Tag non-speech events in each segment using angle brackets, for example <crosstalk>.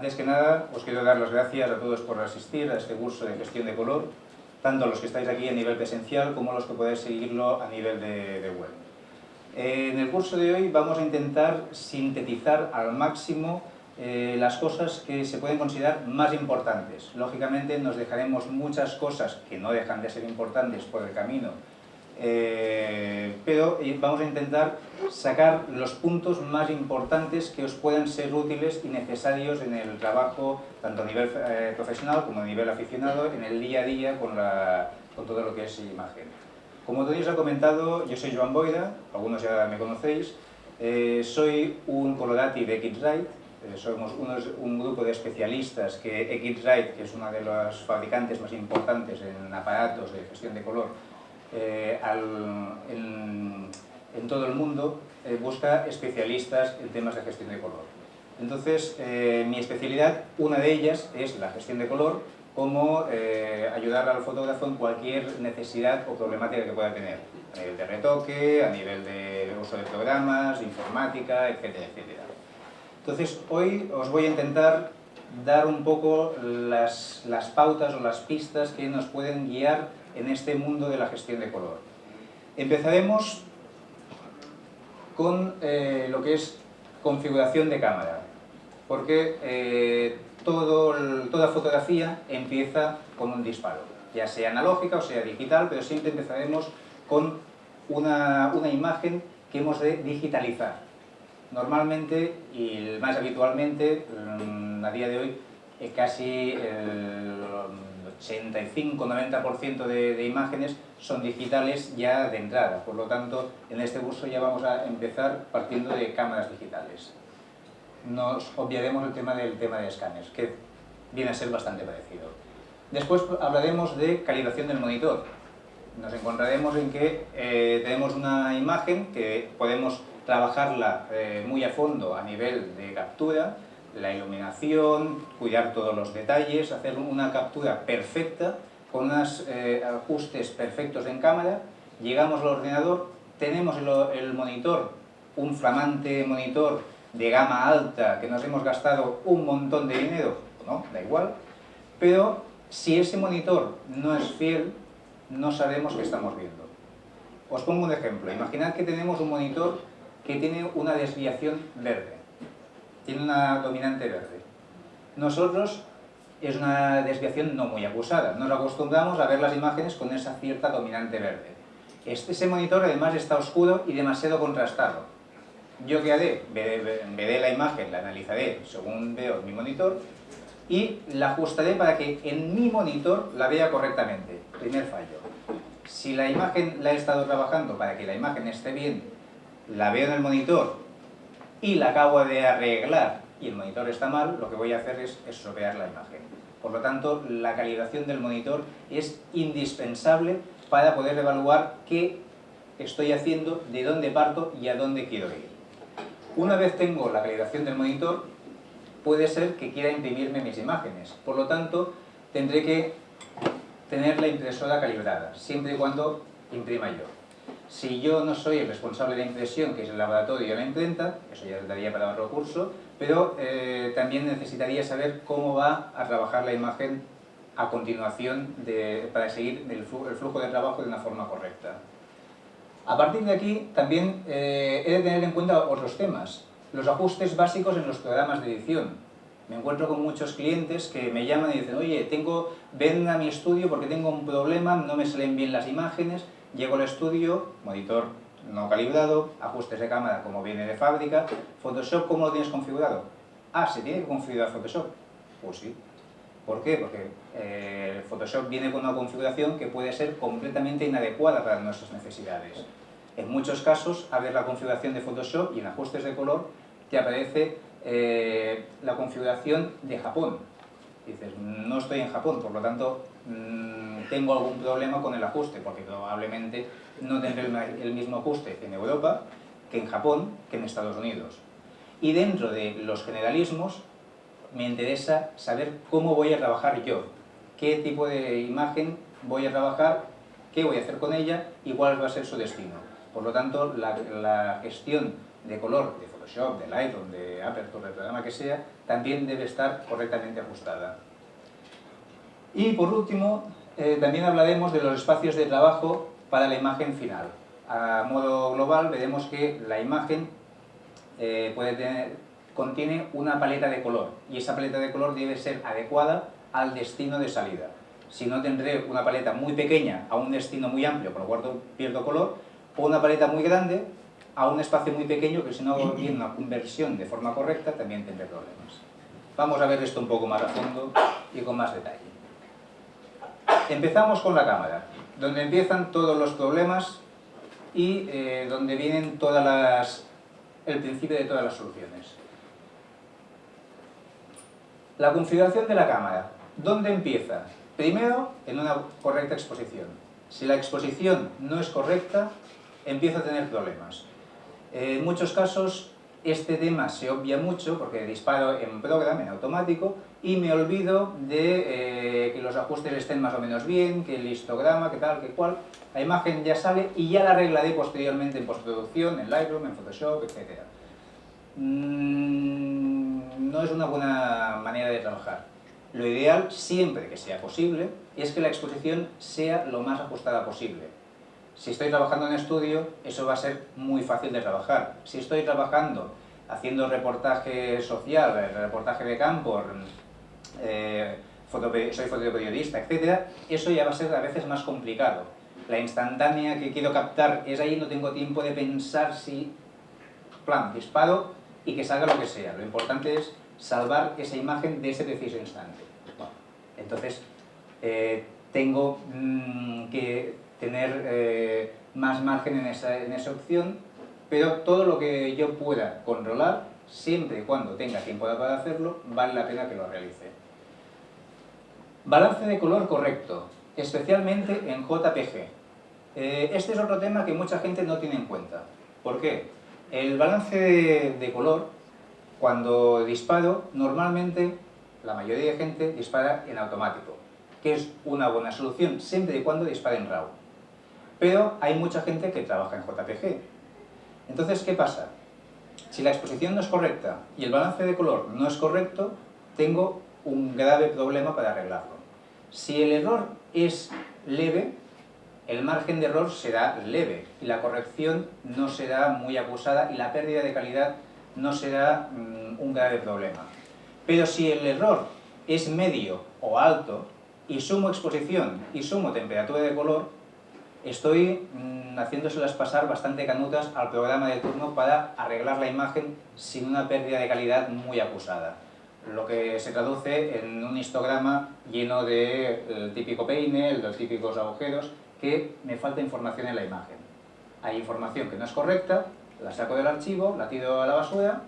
Antes que nada, os quiero dar las gracias a todos por asistir a este curso de gestión de color, tanto los que estáis aquí a nivel presencial como los que podéis seguirlo a nivel de, web. En el curso de hoy vamos a intentar sintetizar al máximo eh, las cosas que se pueden considerar más importantes. Lógicamente nos dejaremos muchas cosas que no dejan de ser importantes por el camino, eh, pero eh, vamos a intentar sacar los puntos más importantes que os puedan ser útiles y necesarios en el trabajo, tanto a nivel eh, profesional como a nivel aficionado, en el día a día con, con todo lo que es imagen. Como todos os he comentado, yo soy Joan Boida, algunos ya me conocéis, soy un colorati de Xrite, somos un grupo de especialistas que Xrite, que es una de las fabricantes más importantes en aparatos de gestión de color, eh, en, todo el mundo eh, busca especialistas en temas de gestión de color. Entonces, eh, mi especialidad, una de ellas, es la gestión de color, como ayudar al fotógrafo en cualquier necesidad o problemática que pueda tener, a nivel de retoque, a nivel de uso de programas, informática, etcétera, etcétera. Entonces, hoy os voy a intentar dar un poco las, las pautas o las pistas que nos pueden guiar en este mundo de la gestión de color. Empezaremos con eh, lo que es configuración de cámara, porque eh, toda fotografía empieza con un disparo, ya sea analógica o sea digital, pero siempre empezaremos con una, una imagen que hemos de digitalizar. Normalmente, y más habitualmente, mm, a día de hoy, eh, casi el 85-90% de, de imágenes son digitales ya de entrada. Por lo tanto, en este curso ya vamos a empezar partiendo de cámaras digitales. Nos obviaremos el tema del tema de escáneres, que viene a ser bastante parecido. Después hablaremos de calibración del monitor. Nos encontraremos en que eh, tenemos una imagen que podemos trabajarla eh, muy a fondo a nivel de captura, la iluminación, cuidar todos los detalles, hacer una captura perfecta con unos eh, ajustes perfectos en cámara, llegamos al ordenador, tenemos el, monitor, un flamante monitor de gama alta que nos hemos gastado un montón de dinero, no, da igual, pero si ese monitor no es fiel, no sabemos qué estamos viendo. Os pongo un ejemplo, imaginad que tenemos un monitor que tiene una desviación verde tiene una dominante verde. Nosotros es una desviación no muy acusada, nos acostumbramos a ver las imágenes con esa cierta dominante verde. Este, ese monitor además está oscuro y demasiado contrastado. Yo qué haré? Veré, la imagen, la analizaré según veo mi monitor y la ajustaré para que en mi monitor la vea correctamente. Primer fallo. Si la imagen la he estado trabajando para que la imagen esté bien, la veo en el monitor y la acabo de arreglar y el monitor está mal, lo que voy a hacer es estropear la imagen. Por lo tanto, la calibración del monitor es indispensable para poder evaluar qué estoy haciendo, de dónde parto y a dónde quiero ir. Una vez tengo la calibración del monitor, puede ser que quiera imprimirme mis imágenes. Por lo tanto, tendré que tener la impresora calibrada, siempre y cuando imprima yo. Si yo no soy el responsable de impresión, que es el laboratorio y la imprenta, eso ya daría para otro curso, pero eh, también necesitaría saber cómo va a trabajar la imagen a continuación para seguir el flujo, de trabajo de una forma correcta. A partir de aquí también eh, he de tener en cuenta otros temas. Los ajustes básicos en los programas de edición. Me encuentro con muchos clientes que me llaman y dicen, oye, tengo, ven a mi estudio porque tengo un problema, no me salen bien las imágenes, Llego al estudio, monitor no calibrado, ajustes de cámara como viene de fábrica, Photoshop ¿cómo lo tienes configurado? Ah, ¿se tiene que configurar Photoshop? Pues sí. ¿Por qué? Porque eh, Photoshop viene con una configuración que puede ser completamente inadecuada para nuestras necesidades. En muchos casos, abres la configuración de Photoshop y en ajustes de color te aparece eh, la configuración de Japón. Dices, no estoy en Japón, por lo tanto, mm, tengo algún problema con el ajuste, porque probablemente no tendré el mismo ajuste en Europa que en Japón que en Estados Unidos. Y dentro de los generalismos, me interesa saber cómo voy a trabajar yo, qué tipo de imagen voy a trabajar, qué voy a hacer con ella y cuál va a ser su destino. Por lo tanto, la, la gestión de color de Photoshop, de Lightroom, de Aperture, del programa que sea, también debe estar correctamente ajustada. Y por último, eh, también hablaremos de los espacios de trabajo para la imagen final. A modo global veremos que la imagen eh, puede tener, contiene una paleta de color y esa paleta de color debe ser adecuada al destino de salida. Si no tendré una paleta muy pequeña a un destino muy amplio, con lo cual pierdo color, o una paleta muy grande a un espacio muy pequeño que si no hago bien una conversión de forma correcta también tendré problemas. Vamos a ver esto un poco más a fondo y con más detalle. Empezamos con la cámara, donde empiezan todos los problemas y eh, donde vienen todas las, el principio de todas las soluciones. La configuración de la cámara. ¿Dónde empieza? Primero, en una correcta exposición. Si la exposición no es correcta, empiezo a tener problemas. En muchos casos, este tema se obvia mucho porque disparo en programa, en automático, y me olvido de eh, que los ajustes estén más o menos bien, que el histograma, que tal, que cual. La imagen ya sale y ya la arreglaré posteriormente en postproducción, en Lightroom, en Photoshop, etc. Mm, no es una buena manera de trabajar. Lo ideal, siempre que sea posible, es que la exposición sea lo más ajustada posible. Si estoy trabajando en estudio, eso va a ser muy fácil de trabajar. Si estoy trabajando haciendo reportaje social, reportaje de campo, eh, soy fotoperiodista, etc., eso ya va a ser a veces más complicado. La instantánea que quiero captar es ahí, no tengo tiempo de pensar si, plan, disparo y que salga lo que sea. Lo importante es salvar esa imagen de ese preciso instante. entonces, eh, tengo mm, que tener eh, más margen en esa, en esa opción, pero todo lo que yo pueda controlar, siempre y cuando tenga tiempo para hacerlo, vale la pena que lo realice. Balance de color correcto, especialmente en JPG. Eh, este es otro tema que mucha gente no tiene en cuenta. ¿Por qué? El balance de, color, cuando disparo, normalmente la mayoría de gente dispara en automático, que es una buena solución siempre y cuando dispare en RAW. Pero hay mucha gente que trabaja en JPG. Entonces, ¿qué pasa? Si la exposición no es correcta y el balance de color no es correcto, tengo un grave problema para arreglarlo. Si el error es leve, el margen de error será leve y la corrección no será muy acusada y la pérdida de calidad no será mm, un grave problema. Pero si el error es medio o alto y sumo exposición y sumo temperatura de color, estoy mm, haciéndoselas pasar bastante canutas al programa de turno para arreglar la imagen sin una pérdida de calidad muy acusada lo que se traduce en un histograma lleno de típico peine, los típicos agujeros, que me falta información en la imagen. Hay información que no es correcta, la saco del archivo, la tiro a la basura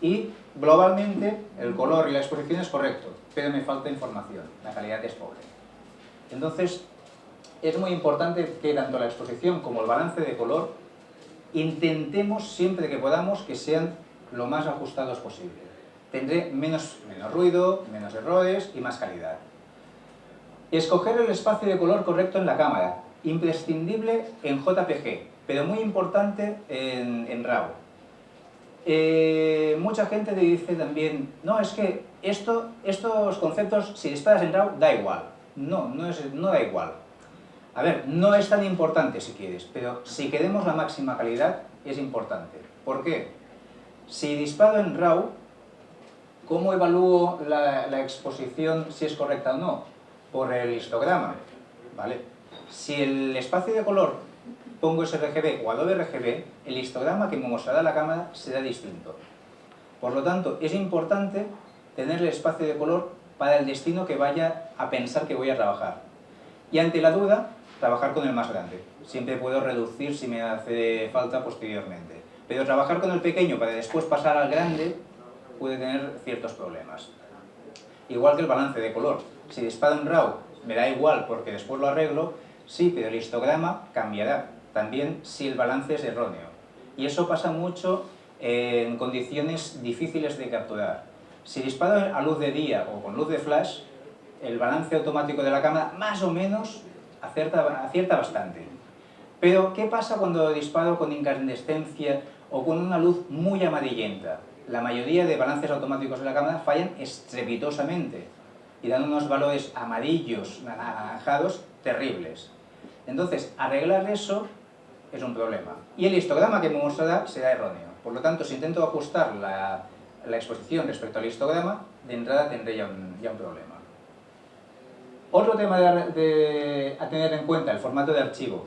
y globalmente el color y la exposición es correcto, pero me falta información, la calidad es pobre. Entonces, es muy importante que tanto la exposición como el balance de color intentemos siempre que podamos que sean lo más ajustados posible tendré menos, menos ruido, menos errores y más calidad. Escoger el espacio de color correcto en la cámara, imprescindible en JPG, pero muy importante en, RAW. Eh, mucha gente te dice también, no, es que esto, estos conceptos, si disparas en RAW, da igual. No, no, es, no da igual. A ver, no es tan importante si quieres, pero si queremos la máxima calidad, es importante. ¿Por qué? Si disparo en RAW, ¿Cómo evalúo la, exposición si es correcta o no? Por el histograma, ¿vale? Si el espacio de color pongo sRGB o Adobe RGB, el histograma que me mostrará la cámara será distinto. Por lo tanto, es importante tener el espacio de color para el destino que vaya a pensar que voy a trabajar. Y ante la duda, trabajar con el más grande. Siempre puedo reducir si me hace falta posteriormente. Pero trabajar con el pequeño para después pasar al grande puede tener ciertos problemas. Igual que el balance de color. Si disparo en RAW me da igual porque después lo arreglo, sí, pero el histograma cambiará. También si el balance es erróneo. Y eso pasa mucho en condiciones difíciles de capturar. Si disparo a luz de día o con luz de flash, el balance automático de la cámara más o menos acierta, bastante. Pero, ¿qué pasa cuando disparo con incandescencia o con una luz muy amarillenta. La mayoría de balances automáticos de la cámara fallan estrepitosamente y dan unos valores amarillos, anaranjados, terribles. Entonces, arreglar eso es un problema. Y el histograma que me mostrará será erróneo. Por lo tanto, si intento ajustar la, exposición respecto al histograma, de entrada tendré ya un, problema. Otro tema de, a tener en cuenta, el formato de archivo.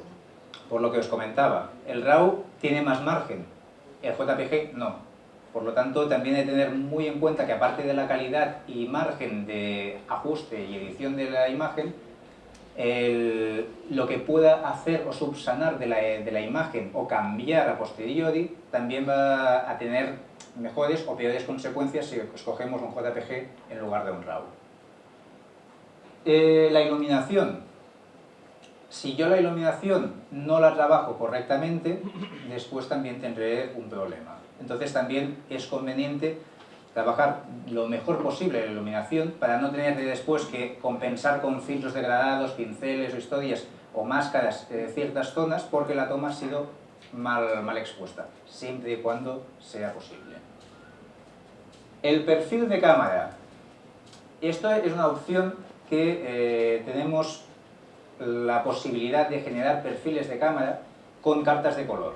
Por lo que os comentaba, el RAW tiene más margen, el JPG no. Por lo tanto, también hay que tener muy en cuenta que aparte de la calidad y margen de ajuste y edición de la imagen, lo que pueda hacer o subsanar de la, imagen o cambiar a posteriori también va a tener mejores o peores consecuencias si escogemos un JPG en lugar de un RAW. Eh, la iluminación. Si yo la iluminación no la trabajo correctamente, después también tendré un problema. Entonces también es conveniente trabajar lo mejor posible la iluminación para no tener después que compensar con filtros degradados, pinceles o historias o máscaras eh, ciertas zonas porque la toma ha sido mal, mal expuesta, siempre y cuando sea posible. El perfil de cámara. Esto es una opción que eh, tenemos la posibilidad de generar perfiles de cámara con cartas de color.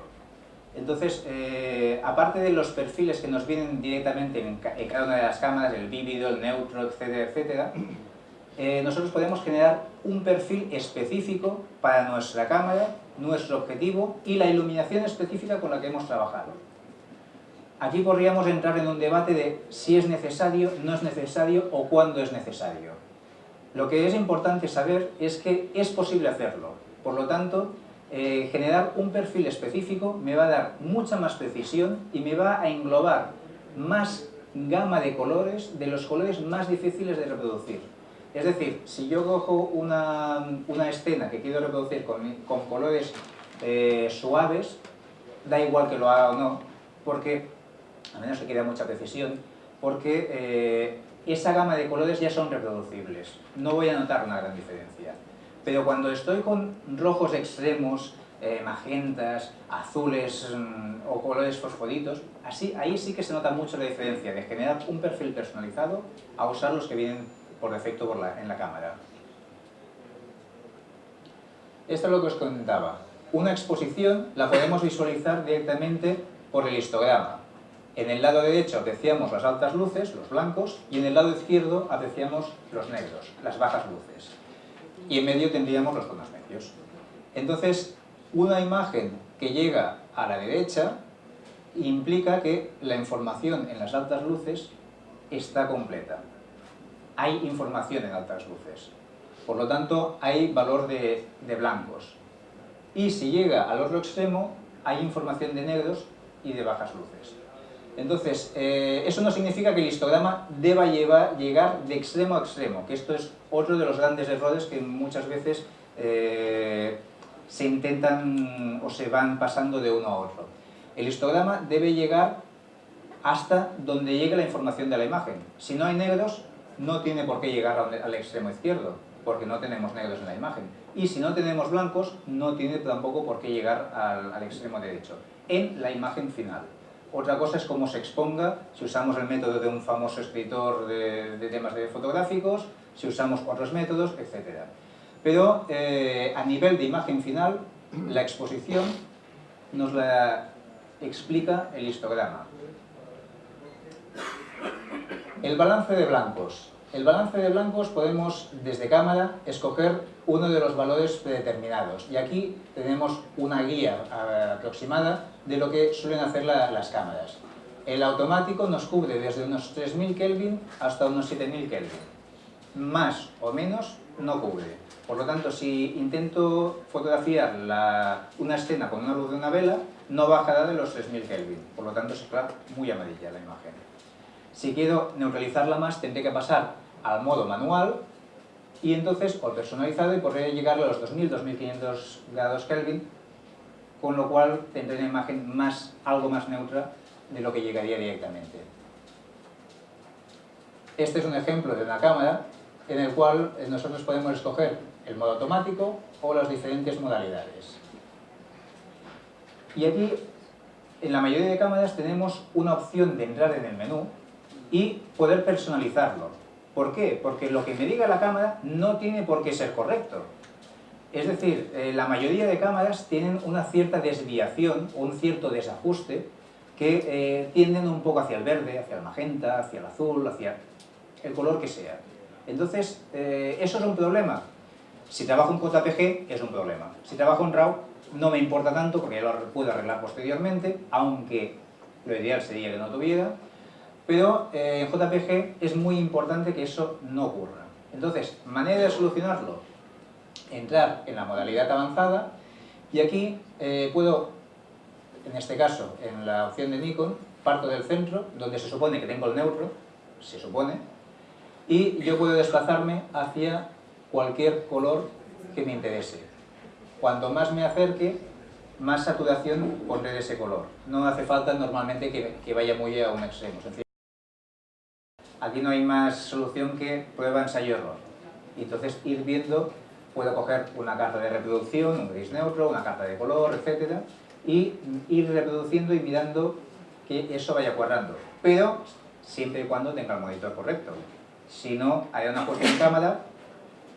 Entonces, eh, aparte de los perfiles que nos vienen directamente en, cada una de las cámaras, el vívido, el neutro, etcétera, etcétera, eh, nosotros podemos generar un perfil específico para nuestra cámara, nuestro objetivo y la iluminación específica con la que hemos trabajado. Aquí podríamos entrar en un debate de si es necesario, no es necesario o cuándo es necesario. Lo que es importante saber es que es posible hacerlo. Por lo tanto, eh, generar un perfil específico me va a dar mucha más precisión y me va a englobar más gama de colores de los colores más difíciles de reproducir. Es decir, si yo cojo una, escena que quiero reproducir con, colores eh, suaves, da igual que lo haga o no, porque, a menos que queda mucha precisión, porque eh, esa gama de colores ya son reproducibles. No voy a notar una gran diferencia. Pero cuando estoy con rojos extremos, eh, magentas, azules mm, o colores fosforitos, ahí sí que se nota mucho la diferencia de generar un perfil personalizado a usar los que vienen por defecto en la cámara. Esto es lo que os comentaba. Una exposición la podemos visualizar directamente por el histograma. En el lado derecho apreciamos las altas luces, los blancos, y en el lado izquierdo apreciamos los negros, las bajas luces y en medio tendríamos los tonos medios. Entonces, una imagen que llega a la derecha implica que la información en las altas luces está completa. Hay información en altas luces. Por lo tanto, hay valor de, de blancos. Y si llega al otro extremo, hay información de negros y de bajas luces. Entonces, eh, eso no significa que el histograma deba llegar de extremo a extremo, que esto es otro de los grandes errores que muchas veces eh, se intentan o se van pasando de uno a otro. El histograma debe llegar hasta donde llegue la información de la imagen. Si no hay negros, no tiene por qué llegar al extremo izquierdo, porque no tenemos negros en la imagen. Y si no tenemos blancos, no tiene tampoco por qué llegar al extremo derecho, en la imagen final. Otra cosa es cómo se exponga, si usamos el método de un famoso escritor de, temas fotográficos, si usamos otros métodos, etc. Pero eh, a nivel de imagen final, la exposición nos la explica el histograma. El balance de blancos. El balance de blancos podemos, desde cámara, escoger uno de los valores predeterminados. Y aquí tenemos una guía eh, aproximada de lo que suelen hacer las cámaras. El automático nos cubre desde unos 3000 Kelvin hasta unos 7000 Kelvin. Más o menos no cubre. Por lo tanto, si intento fotografiar una escena con una luz de una vela, no bajará de los 3000 Kelvin. Por lo tanto, se muy amarilla la imagen. Si quiero neutralizarla más, tendré que pasar al modo manual y entonces, o personalizado, y podría llegar a los 2000-2500 grados Kelvin, con lo cual tendré una imagen más, algo más neutra de lo que llegaría directamente. Este es un ejemplo de una cámara en el cual nosotros podemos escoger el modo automático o las diferentes modalidades. Y aquí en la mayoría de cámaras tenemos una opción de entrar en el menú y poder personalizarlo. ¿Por qué? Porque lo que me diga la cámara no tiene por qué ser correcto. Es decir, eh, la mayoría de cámaras tienen una cierta desviación un cierto desajuste que eh, tienden un poco hacia el verde, hacia el magenta, hacia el azul, hacia el color que sea. Entonces, eh, ¿eso es un problema? Si trabajo en JPG, es un problema. Si trabajo en RAW, no me importa tanto porque ya lo puedo arreglar posteriormente, aunque lo ideal sería que no tuviera, pero en JPG es muy importante que eso no ocurra. Entonces, manera de solucionarlo, entrar en la modalidad avanzada y aquí eh, puedo, en este caso, en la opción de Nikon, parto del centro, donde se supone que tengo el neutro, se supone, y yo puedo desplazarme hacia cualquier color que me interese. Cuanto más me acerque, más saturación pondré de ese color. No hace falta normalmente que, vaya muy a un extremo. Aquí no hay más solución que prueba, ensayo, error. Y entonces ir viendo puedo coger una carta de reproducción, un gris neutro, una carta de color, etc. y ir reproduciendo y mirando que eso vaya cuadrando. Pero siempre y cuando tenga el monitor correcto. Si no, hay una ajuste en cámara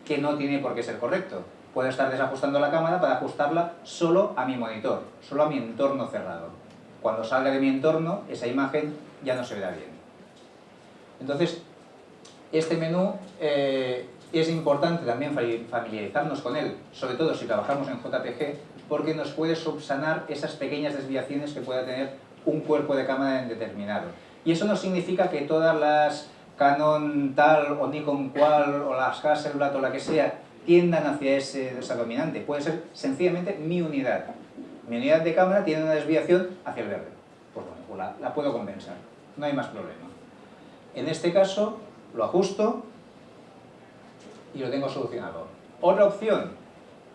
que no tiene por qué ser correcto. Puedo estar desajustando la cámara para ajustarla solo a mi monitor, solo a mi entorno cerrado. Cuando salga de mi entorno, esa imagen ya no se verá bien. Entonces, este menú eh, es importante también familiarizarnos con él, sobre todo si trabajamos en JPG, porque nos puede subsanar esas pequeñas desviaciones que pueda tener un cuerpo de cámara en determinado. Y eso no significa que todas las Canon tal o Nikon cual o las Hasselblad o la que sea tiendan hacia ese, esa dominante. Puede ser sencillamente mi unidad. Mi unidad de cámara tiene una desviación hacia el verde. Pues bueno, pues la, la puedo compensar. No hay más problema. En este caso, lo ajusto y lo tengo solucionado. Otra opción,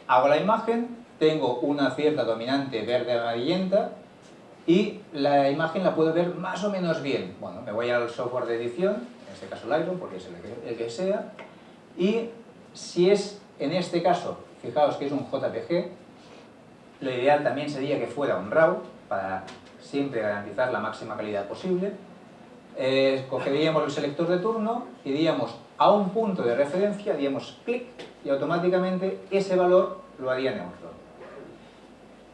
hago la imagen, tengo una cierta dominante verde amarillenta y la imagen la puedo ver más o menos bien. Bueno, me voy al software de edición, en este caso Lightroom, porque es el que, sea, y si es en este caso, fijaos que es un JPG, lo ideal también sería que fuera un RAW, para siempre garantizar la máxima calidad posible. Eh, cogeríamos el selector de turno y diríamos a un punto de referencia, digamos clic, y automáticamente ese valor lo haría neutro.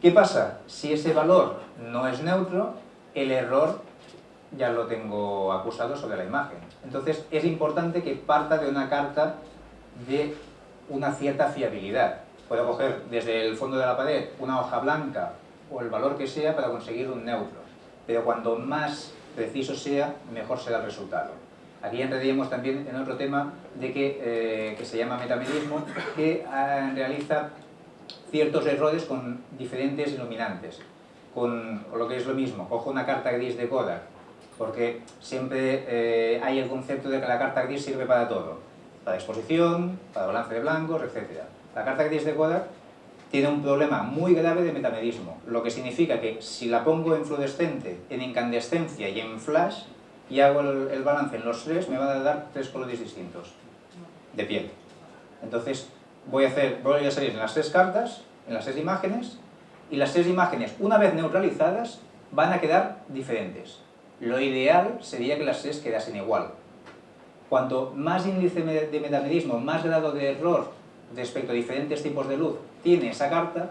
¿Qué pasa? Si ese valor no es neutro, el error ya lo tengo acusado sobre la imagen. Entonces es importante que parta de una carta de una cierta fiabilidad. Puedo coger desde el fondo de la pared una hoja blanca o el valor que sea para conseguir un neutro. Pero cuanto más preciso sea, mejor será el resultado. Aquí entraríamos también en otro tema de que, eh, que se llama metamedismo, que eh, realiza ciertos errores con diferentes iluminantes. Con lo que es lo mismo, cojo una carta gris de Kodak, porque siempre eh, hay el concepto de que la carta gris sirve para todo, para exposición, para balance de blancos, etc. La carta gris de Kodak tiene un problema muy grave de metamedismo, lo que significa que si la pongo en fluorescente, en incandescencia y en flash, y hago el, balance en los tres, me van a dar tres colores distintos de piel. Entonces, voy a, hacer, voy a salir en las tres cartas, en las tres imágenes, y las tres imágenes, una vez neutralizadas, van a quedar diferentes. Lo ideal sería que las tres quedasen igual. Cuanto más índice de metamedismo, más grado de error respecto a diferentes tipos de luz tiene esa carta,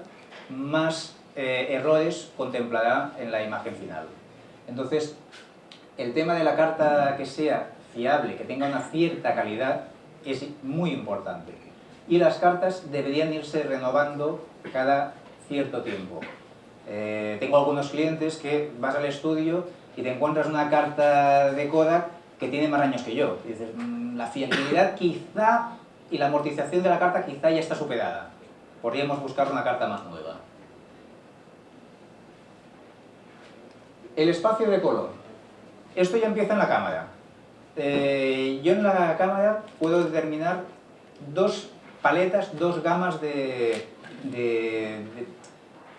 más eh, errores contemplará en la imagen final. Entonces, el tema de la carta que sea fiable, que tenga una cierta calidad, es muy importante. Y las cartas deberían irse renovando cada cierto tiempo. Eh, tengo algunos clientes que vas al estudio y te encuentras una carta de Kodak que tiene más años que yo. Y dices, mm, la fiabilidad quizá y la amortización de la carta quizá ya está superada. Podríamos buscar una carta más nueva. El espacio de color. Esto ya empieza en la cámara. Eh, yo en la cámara puedo determinar dos paletas, dos gamas de,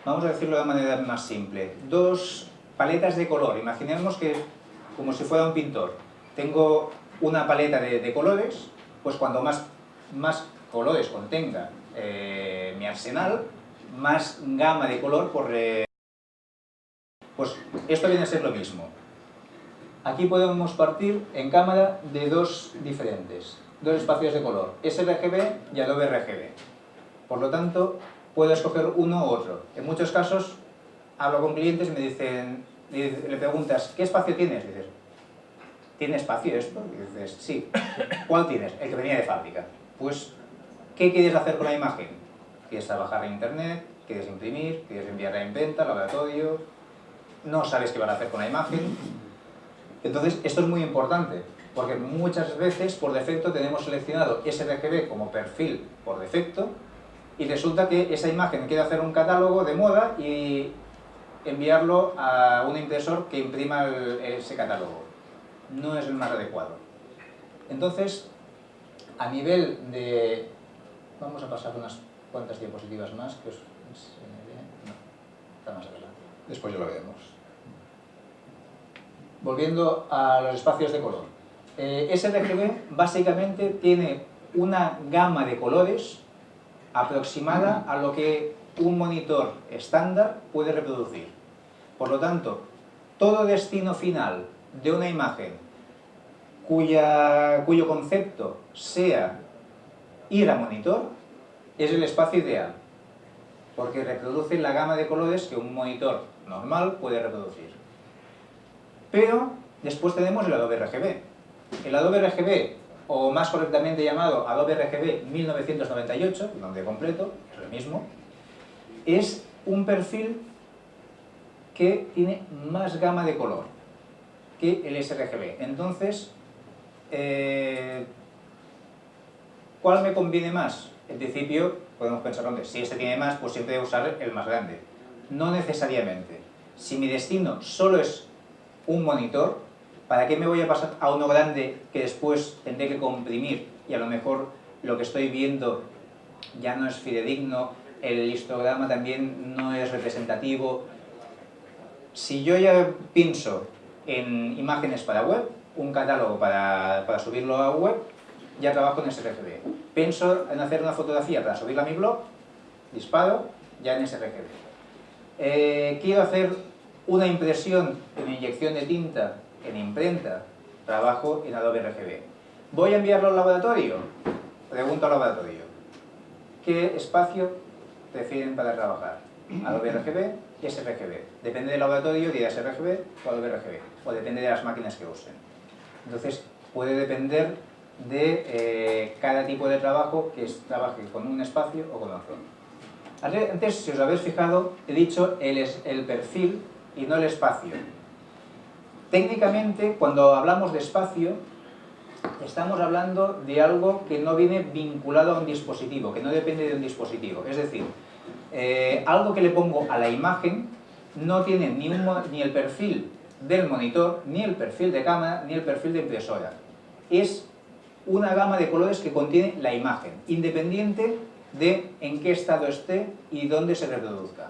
vamos a decirlo de manera más simple, dos paletas de color. Imaginemos que como si fuera un pintor. Tengo una paleta de, colores, pues cuando más colores contenga eh, mi arsenal, más gama de color por... Pues esto viene a ser lo mismo. Aquí podemos partir en cámara de dos diferentes, dos espacios de color, sRGB y Adobe RGB. Por lo tanto, puedo escoger uno u otro. En muchos casos, hablo con clientes y me dicen, le preguntas, ¿qué espacio tienes? Dices, ¿tiene espacio esto? Y dices, sí. <laughs> ¿Cuál tienes? El que venía de fábrica. Pues, ¿qué quieres hacer con la imagen? ¿Quieres trabajar en internet? ¿Quieres imprimir? ¿Quieres enviarla en venta, laboratorio? No sabes qué van a hacer con la imagen. Entonces, esto es muy importante, porque muchas veces por defecto tenemos seleccionado sRGB como perfil por defecto y resulta que esa imagen quiere hacer un catálogo de moda y enviarlo a un impresor que imprima ese catálogo. No es el más adecuado. Entonces, a nivel de... Vamos a pasar unas cuantas diapositivas más que os No, está más adelante. Después ya lo veremos. Volviendo a los espacios de color. Eh, sRGB básicamente tiene una gama de colores aproximada a lo que un monitor estándar puede reproducir. Por lo tanto, todo destino final de una imagen cuya, cuyo concepto sea ir a monitor es el espacio ideal, porque reproduce la gama de colores que un monitor normal puede reproducir. Pero después tenemos el Adobe RGB. El Adobe RGB, o más correctamente llamado Adobe RGB 1998, el nombre completo, es el mismo, es un perfil que tiene más gama de color que el sRGB. Entonces, eh, ¿cuál me conviene más? En principio, podemos pensar, hombre, si este tiene más, pues siempre voy a usar el más grande. No necesariamente. Si mi destino solo es un monitor, ¿para qué me voy a pasar a uno grande que después tendré que comprimir y a lo mejor lo que estoy viendo ya no es fidedigno, el histograma también no es representativo, si yo ya pienso en imágenes para web, un catálogo para, subirlo a web, ya trabajo en sRGB. Pienso en hacer una fotografía para subirla a mi blog, disparo, ya en sRGB. Eh, quiero hacer una impresión en inyección de tinta en imprenta, trabajo en Adobe RGB. ¿Voy a enviarlo al laboratorio? Pregunto al laboratorio. ¿Qué espacio prefieren para trabajar? ¿Adobe RGB sRGB. Depende del laboratorio, dirá sRGB o Adobe RGB, o depende de las máquinas que usen. Entonces, puede depender de eh, cada tipo de trabajo que trabaje con un espacio o con otro. Antes, si os habéis fijado, he dicho el, el perfil y no el espacio. Técnicamente, cuando hablamos de espacio, estamos hablando de algo que no viene vinculado a un dispositivo, que no depende de un dispositivo. Es decir, eh, algo que le pongo a la imagen no tiene ni, ni el perfil del monitor, ni el perfil de cámara, ni el perfil de impresora. Es una gama de colores que contiene la imagen, independiente de en qué estado esté y dónde se reproduzca.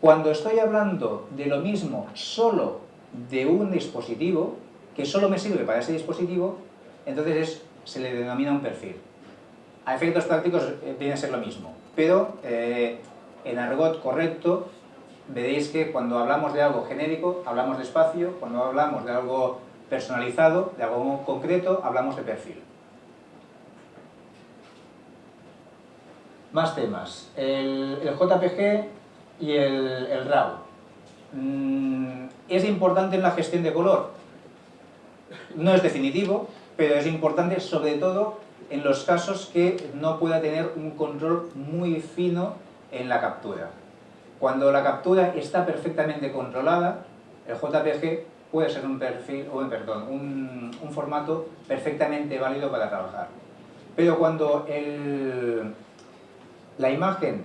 Cuando estoy hablando de lo mismo solo de un dispositivo, que solo me sirve para ese dispositivo, entonces se le denomina un perfil. A efectos prácticos eh, viene a ser lo mismo pero eh, en argot correcto veréis que cuando hablamos de algo genérico hablamos de espacio, cuando hablamos de algo personalizado, de algo concreto, hablamos de perfil. Más temas. El, JPG y el, RAW. Mm, ¿Es importante en la gestión de color? No es definitivo, pero es importante sobre todo en los casos que no pueda tener un control muy fino en la captura. Cuando la captura está perfectamente controlada, el JPG puede ser un perfil, o, perdón, un, un formato perfectamente válido para trabajar. Pero cuando el, la imagen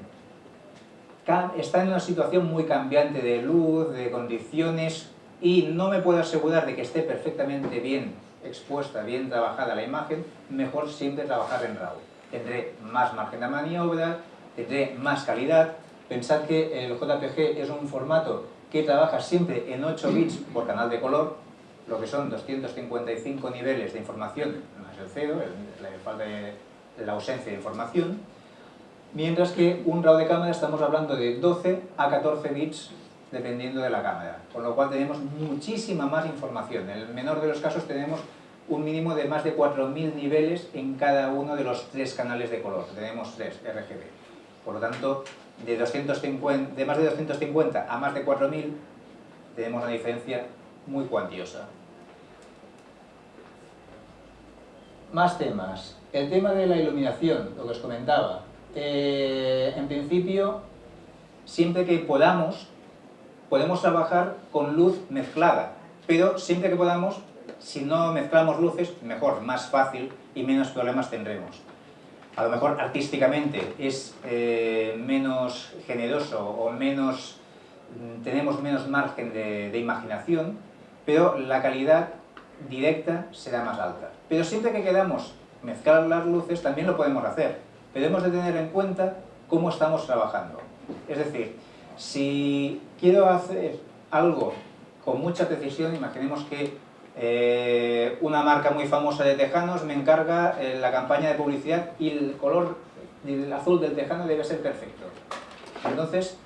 está en una situación muy cambiante de luz, de condiciones, y no me puedo asegurar de que esté perfectamente bien expuesta, bien trabajada la imagen, mejor siempre trabajar en RAW. Tendré más margen de maniobra, tendré más calidad. Pensad que el JPG es un formato que trabaja siempre en 8 bits por canal de color, lo que son 255 niveles de información, más el cero, la la ausencia de información, mientras que un RAW de cámara estamos hablando de 12 a 14 bits dependiendo de la cámara, con lo cual tenemos muchísima más información. En el menor de los casos tenemos un mínimo de más de 4.000 niveles en cada uno de los tres canales de color, tenemos tres RGB. Por lo tanto, de, 250, de más de 250 a más de 4.000 tenemos una diferencia muy cuantiosa. Más temas. El tema de la iluminación, lo que os comentaba. Eh, en principio, siempre que podamos, podemos trabajar con luz mezclada, pero siempre que podamos, si no mezclamos luces, mejor, más fácil y menos problemas tendremos. A lo mejor artísticamente es eh, menos generoso o menos, mm, tenemos menos margen de, de imaginación, pero la calidad directa será más alta. Pero siempre que queramos mezclar las luces también lo podemos hacer, pero hemos de tener en cuenta cómo estamos trabajando. Es decir, si quiero hacer algo con mucha precisión, imaginemos que eh, una marca muy famosa de tejanos me encarga eh, la campaña de publicidad y el color el azul del tejano debe ser perfecto. Entonces,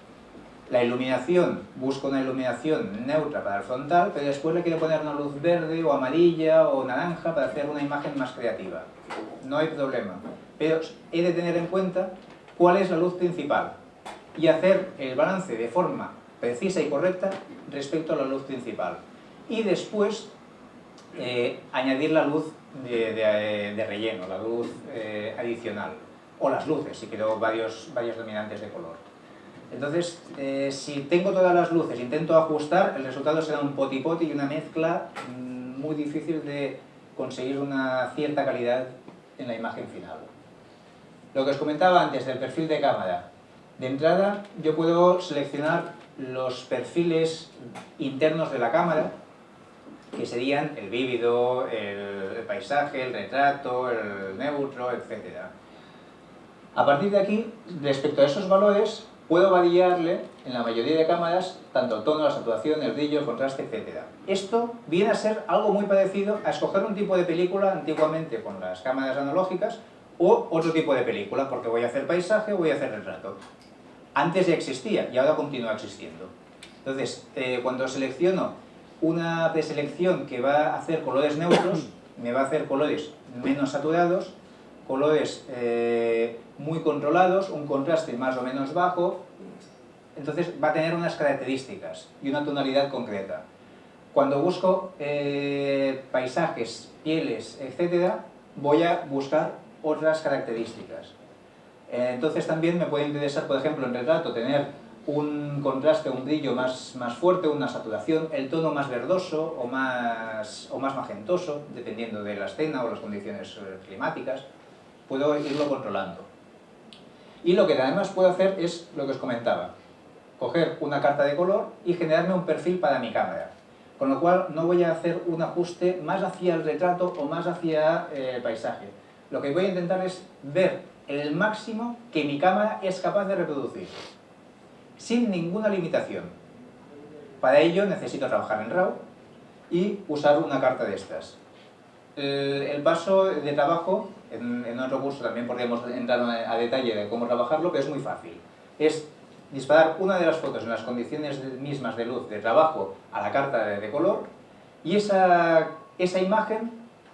la iluminación, busco una iluminación neutra para el frontal, pero después le quiero poner una luz verde o amarilla o naranja para hacer una imagen más creativa. No hay problema. Pero he de tener en cuenta cuál es la luz principal y hacer el balance de forma precisa y correcta respecto a la luz principal. Y después eh, añadir la luz de, relleno, la luz eh, adicional, o las luces, si quiero varios, varios dominantes de color. Entonces, eh, si tengo todas las luces, intento ajustar, el resultado será un poti-poti y una mezcla mm, muy difícil de conseguir una cierta calidad en la imagen final. Lo que os comentaba antes del perfil de cámara. De entrada, yo puedo seleccionar los perfiles internos de la cámara, que serían el vívido, el paisaje, el retrato, el neutro, etc. A partir de aquí, respecto a esos valores, puedo variarle en la mayoría de cámaras tanto el tono, la saturación, el brillo, el contraste, etc. Esto viene a ser algo muy parecido a escoger un tipo de película antiguamente con las cámaras analógicas o otro tipo de película, porque voy a hacer paisaje o voy a hacer retrato. Antes ya existía y ahora continúa existiendo. Entonces, eh, cuando selecciono una preselección que va a hacer colores neutros, <coughs> me va a hacer colores menos saturados, colores eh, muy controlados, un contraste más o menos bajo, entonces va a tener unas características y una tonalidad concreta. Cuando busco eh, paisajes, pieles, etc., voy a buscar otras características. Eh, entonces también me puede interesar, por ejemplo, en retrato, tener un contraste, un brillo más, más fuerte, una saturación, el tono más verdoso o más, o más magentoso, dependiendo de la escena o las condiciones climáticas, puedo irlo controlando. Y lo que además puedo hacer es lo que os comentaba, coger una carta de color y generarme un perfil para mi cámara. Con lo cual no voy a hacer un ajuste más hacia el retrato o más hacia eh, el paisaje. Lo que voy a intentar es ver el máximo que mi cámara es capaz de reproducir, sin ninguna limitación. Para ello necesito trabajar en RAW y usar una carta de estas. El, paso de trabajo, en, otro curso también podríamos entrar a detalle de cómo trabajarlo, pero es muy fácil. Es disparar una de las fotos en las condiciones mismas de luz de trabajo a la carta de, color y esa, esa imagen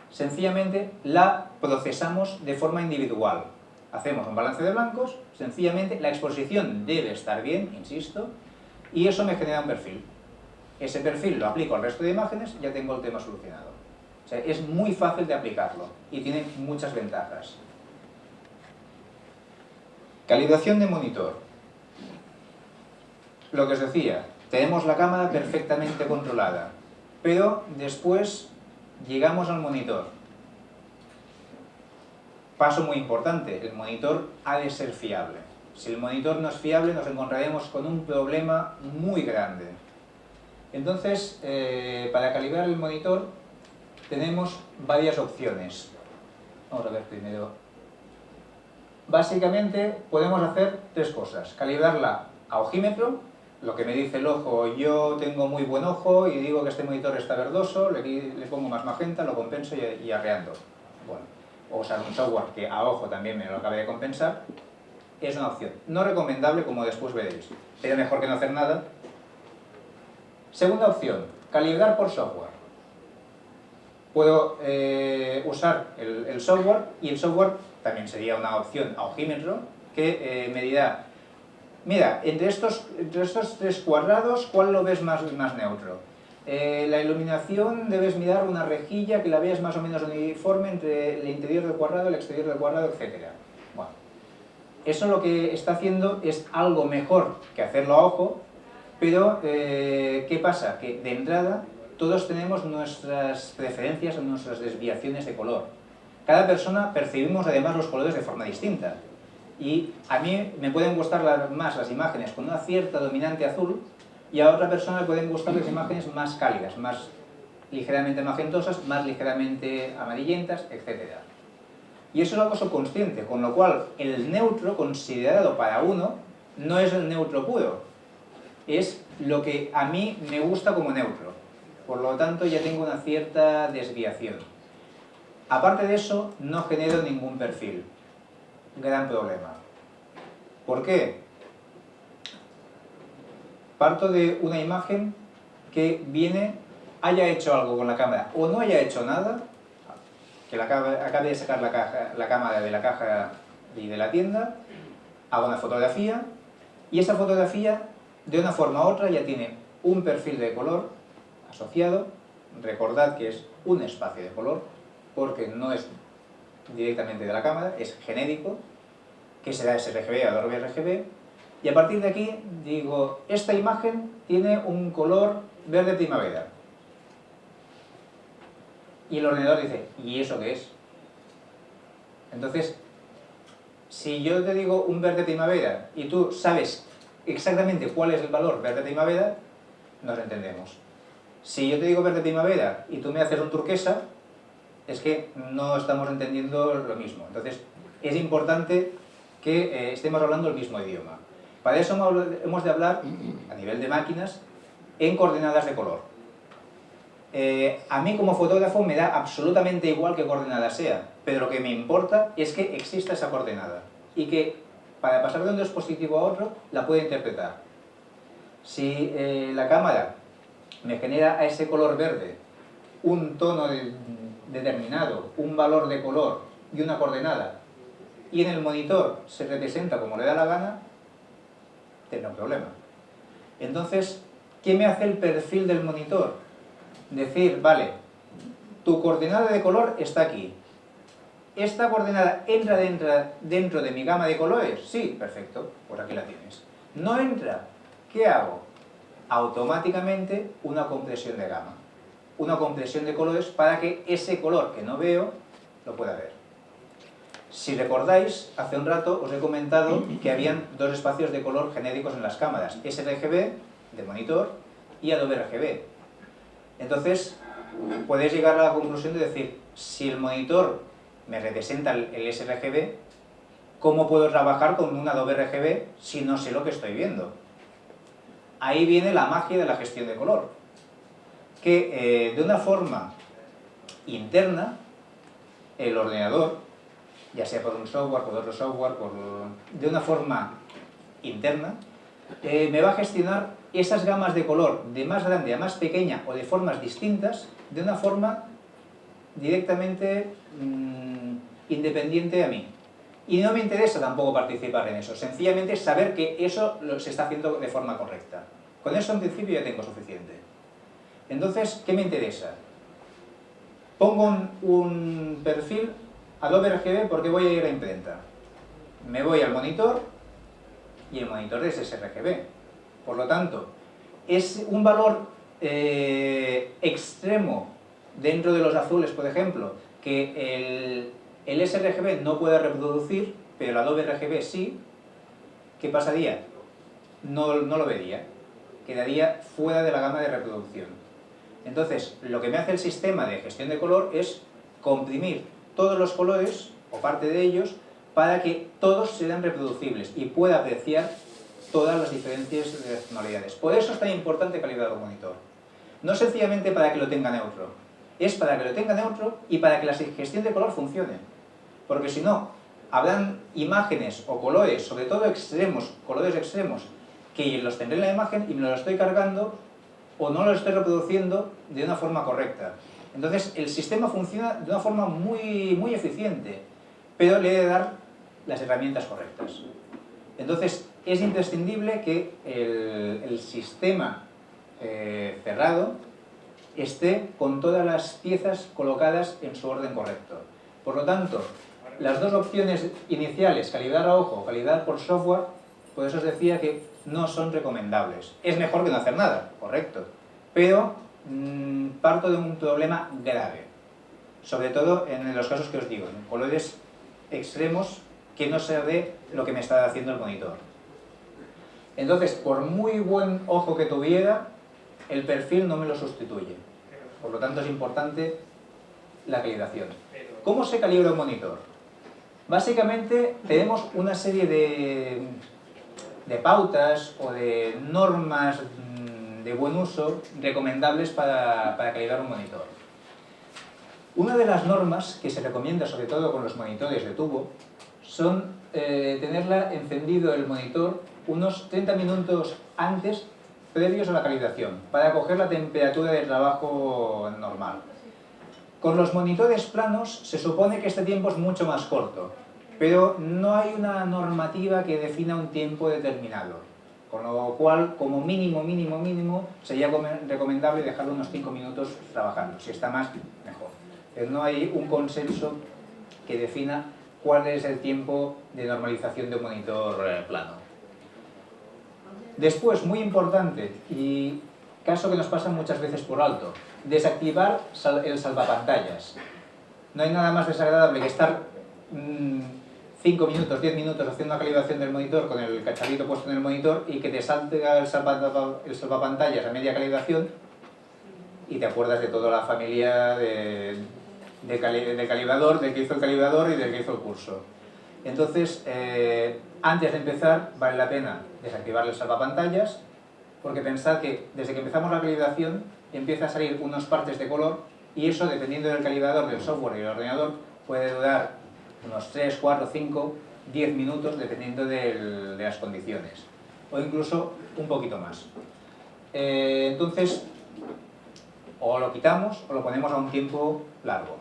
sencillamente la procesamos de forma individual. Hacemos un balance de blancos, sencillamente la exposición debe estar bien, insisto, y eso me genera un perfil. Ese perfil lo aplico al resto de imágenes ya tengo el tema solucionado es muy fácil de aplicarlo y tiene muchas ventajas. Calibración de monitor. Lo que os decía, tenemos la cámara perfectamente controlada, pero después llegamos al monitor. Paso muy importante, el monitor ha de ser fiable. Si el monitor no es fiable nos encontraremos con un problema muy grande. Entonces, eh, para calibrar el monitor tenemos varias opciones. Vamos a ver primero. Básicamente podemos hacer tres cosas. Calibrarla a ojímetro, lo que me dice el ojo, yo tengo muy buen ojo y digo que este monitor está verdoso, le, pongo más magenta, lo compenso y, arreando. Bueno, o usar un software que a ojo también me lo acabe de compensar, es una opción. No recomendable, como después veréis, pero mejor que no hacer nada, Segunda opción, calibrar por software. Puedo eh, usar el, software y el software también sería una opción a ojímetro que eh, me dirá, mira, entre estos, entre estos tres cuadrados, ¿cuál lo ves más, más neutro? Eh, la iluminación debes mirar una rejilla que la veas más o menos uniforme entre el interior del cuadrado, el exterior del cuadrado, etc. Bueno, eso lo que está haciendo es algo mejor que hacerlo a ojo, pero eh, ¿qué pasa? Que de entrada todos tenemos nuestras preferencias o nuestras desviaciones de color. Cada persona percibimos además los colores de forma distinta. Y a mí me pueden gustar más las imágenes con una cierta dominante azul y a otra persona le pueden gustar las imágenes más cálidas, más ligeramente magentosas, más ligeramente amarillentas, etc. Y eso es algo subconsciente, con lo cual el neutro considerado para uno no es el neutro puro, es lo que a mí me gusta como neutro. Por lo tanto ya tengo una cierta desviación. Aparte de eso, no genero ningún perfil. Gran problema. ¿Por qué? Parto de una imagen que viene, haya hecho algo con la cámara o no haya hecho nada, que la, acabe de sacar la, caja, la cámara de la caja y de la tienda, hago una fotografía y esa fotografía de una forma u otra ya tiene un perfil de color asociado, recordad que es un espacio de color porque no es directamente de la cámara, es genérico, que será sRGB o RGB y a partir de aquí digo, esta imagen tiene un color verde primavera. Y el ordenador dice, ¿y eso qué es? Entonces, si yo te digo un verde primavera y tú sabes exactamente cuál es el valor verde primavera, nos entendemos. Si yo te digo verde primavera y tú me haces un turquesa, es que no estamos entendiendo lo mismo. Entonces, es importante que eh, estemos hablando el mismo idioma. Para eso hemos de hablar, a nivel de máquinas, en coordenadas de color. Eh, a mí como fotógrafo me da absolutamente igual qué coordenada sea, pero lo que me importa es que exista esa coordenada y que para pasar de un dispositivo a otro la pueda interpretar. Si eh, la cámara me genera a ese color verde un tono determinado, un valor de color y una coordenada, y en el monitor se representa como le da la gana, un problema. Entonces, ¿qué me hace el perfil del monitor? Decir, vale, tu coordenada de color está aquí. ¿Esta coordenada entra dentro, dentro de mi gama de colores? Sí, perfecto, pues aquí la tienes. ¿No entra? ¿Qué hago? Automáticamente una compresión de gama. Una compresión de colores para que ese color que no veo lo pueda ver. Si recordáis, hace un rato os he comentado que habían dos espacios de color genéricos en las cámaras, sRGB, de monitor, y Adobe RGB. Entonces, podéis llegar a la conclusión de decir, si el monitor me representa el sRGB, ¿cómo puedo trabajar con un Adobe RGB si no sé lo que estoy viendo? Ahí viene la magia de la gestión de color, que eh, de una forma interna, el ordenador ya sea por un software, por otro software, de una forma interna, eh, me va a gestionar esas gamas de color de más grande a más pequeña o de formas distintas de una forma directamente mm, independiente a mí. Y no me interesa tampoco participar en eso, sencillamente saber que eso se está haciendo de forma correcta. Con eso en principio ya tengo suficiente. Entonces, ¿qué me interesa? Pongo un perfil Adobe RGB porque voy a ir a imprenta. Me voy al monitor y el monitor es sRGB. Por lo tanto, es un valor eh, extremo dentro de los azules, por ejemplo, que el, sRGB no puede reproducir, pero el Adobe RGB sí, ¿qué pasaría? No, no lo vería, quedaría fuera de la gama de reproducción. Entonces, lo que me hace el sistema de gestión de color es comprimir todos los colores, o parte de ellos, para que todos sean reproducibles y pueda apreciar todas las diferencias de tonalidades. Por eso es tan importante calibrar un monitor. No sencillamente para que lo tenga neutro, es para que lo tenga neutro y para que la gestión de color funcione. Porque si no, habrán imágenes o colores, sobre todo extremos, colores extremos, que los tendré en la imagen y me los estoy cargando o no lo estoy reproduciendo de una forma correcta. Entonces el sistema funciona de una forma muy, muy eficiente, pero le he de dar las herramientas correctas. Entonces es imprescindible que el, sistema eh, cerrado esté con todas las piezas colocadas en su orden correcto. Por lo tanto, las dos opciones iniciales, calidad a ojo, calidad por software, por eso os decía que no son recomendables. Es mejor que no hacer nada, correcto, pero parto de un problema grave, sobre todo en los casos que os digo, en colores extremos que no se ve lo que me está haciendo el monitor. Entonces, por muy buen ojo que tuviera, el perfil no me lo sustituye. Por lo tanto, es importante la calibración. ¿Cómo se calibra un monitor? Básicamente, tenemos una serie de, de pautas o de normas mm, de buen uso recomendables para, para calibrar un monitor. Una de las normas que se recomienda, sobre todo con los monitores de tubo, son eh, tenerla encendido el monitor unos 30 minutos antes previos a la calibración, para coger la temperatura de trabajo normal. Con los monitores planos se supone que este tiempo es mucho más corto, pero no hay una normativa que defina un tiempo determinado, con lo cual, como mínimo, mínimo, mínimo, sería recomendable dejarlo unos 5 minutos trabajando, si está más, mejor. Pero no hay un consenso que defina cuál es el tiempo de normalización de un monitor eh, plano. Después, muy importante, y caso que nos pasa muchas veces por alto, desactivar el salvapantallas. No hay nada más desagradable que estar 5 mm, minutos, 10 minutos haciendo una calibración del monitor con el cacharrito puesto en el monitor y que te salte el, salvapantallas a media calibración y te acuerdas de toda la familia de, del calibrador, del que hizo el calibrador y del que hizo el curso. Entonces, eh, antes de empezar, vale la pena desactivar el salvapantallas, porque pensad que desde que empezamos la calibración empieza a salir unos partes de color y eso, dependiendo del calibrador, del software y del ordenador, puede durar unos 3, 4, 5, 10 minutos, dependiendo de las condiciones. O incluso un poquito más. Eh, entonces, o lo quitamos o lo ponemos a un tiempo largo.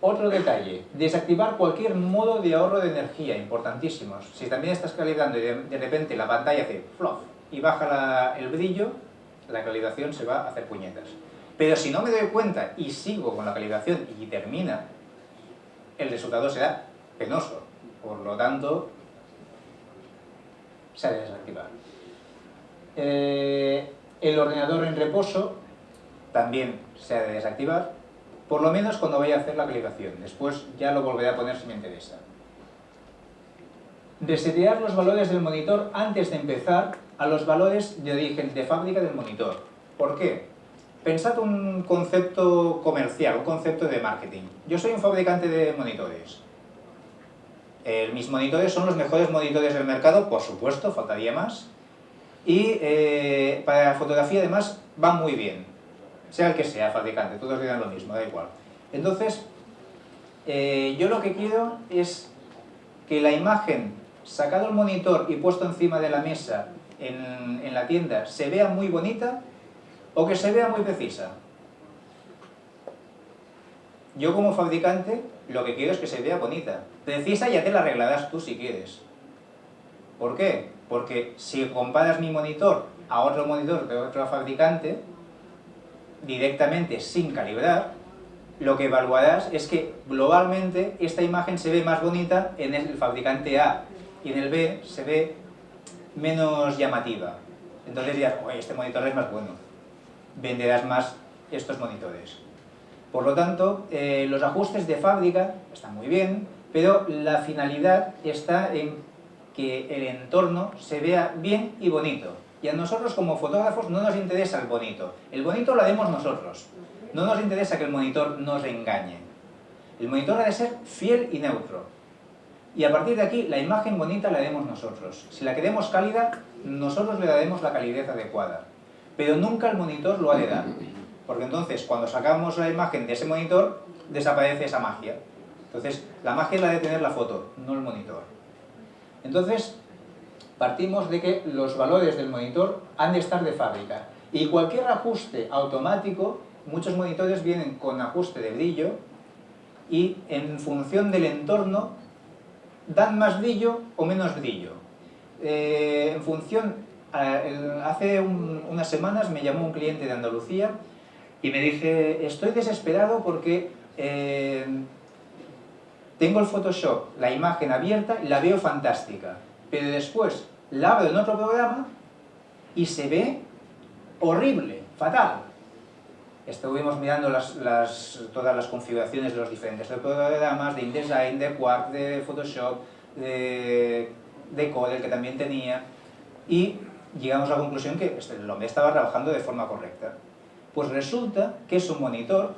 Otro detalle, desactivar cualquier modo de ahorro de energía, importantísimo. Si también estás calibrando y de, repente la pantalla hace fluff y baja el brillo, la calibración se va a hacer puñetas. Pero si no me doy cuenta y sigo con la calibración y termina, el resultado será penoso. Por lo tanto, se ha de desactivar. Eh, el ordenador en reposo también se ha de desactivar por lo menos cuando vaya a hacer la calibración. Después ya lo volveré a poner si me interesa. Resetear los valores del monitor antes de empezar a los valores de origen de fábrica del monitor. ¿Por qué? Pensad un concepto comercial, un concepto de marketing. Yo soy un fabricante de monitores. Mis monitores son los mejores monitores del mercado, por supuesto, faltaría más. Y eh, para la fotografía además va muy bien sea el que sea fabricante, todos dirán lo mismo, da igual. Entonces, eh, yo lo que quiero es que la imagen, sacado el monitor y puesto encima de la mesa en la tienda, se vea muy bonita o que se vea muy precisa. Yo como fabricante lo que quiero es que se vea bonita. Precisa ya te la arreglarás tú si quieres. ¿Por qué? Porque si comparas mi monitor a otro monitor de otro fabricante, directamente sin calibrar, lo que evaluarás es que globalmente esta imagen se ve más bonita en el fabricante A y en el B se ve menos llamativa. Entonces dirás, oye, este monitor es más bueno, venderás más estos monitores. Por lo tanto, eh, los ajustes de fábrica están muy bien, pero la finalidad está en que el entorno se vea bien y bonito. Y a nosotros como fotógrafos no nos interesa el bonito. El bonito lo haremos nosotros. No nos interesa que el monitor nos engañe. El monitor ha de ser fiel y neutro. Y a partir de aquí, la imagen bonita la haremos nosotros. Si la queremos cálida, nosotros le daremos la calidez adecuada. Pero nunca el monitor lo ha de dar. Porque entonces, cuando sacamos la imagen de ese monitor, desaparece esa magia. Entonces, la magia la de tener la foto, no el monitor. Entonces, partimos de que los valores del monitor han de estar de fábrica. Y cualquier ajuste automático, muchos monitores vienen con ajuste de brillo y en función del entorno dan más brillo o menos brillo. Eh, en función, hace unas semanas me llamó un cliente de Andalucía y me dice, estoy desesperado porque eh, tengo el Photoshop, la imagen abierta y la veo fantástica, pero después la abro en otro programa y se ve horrible, fatal. Estuvimos mirando todas las configuraciones de los diferentes programas, de InDesign, de Quark, de Photoshop, de, de Corel que también tenía, y llegamos a la conclusión que este, el hombre estaba trabajando de forma correcta. Pues resulta que su monitor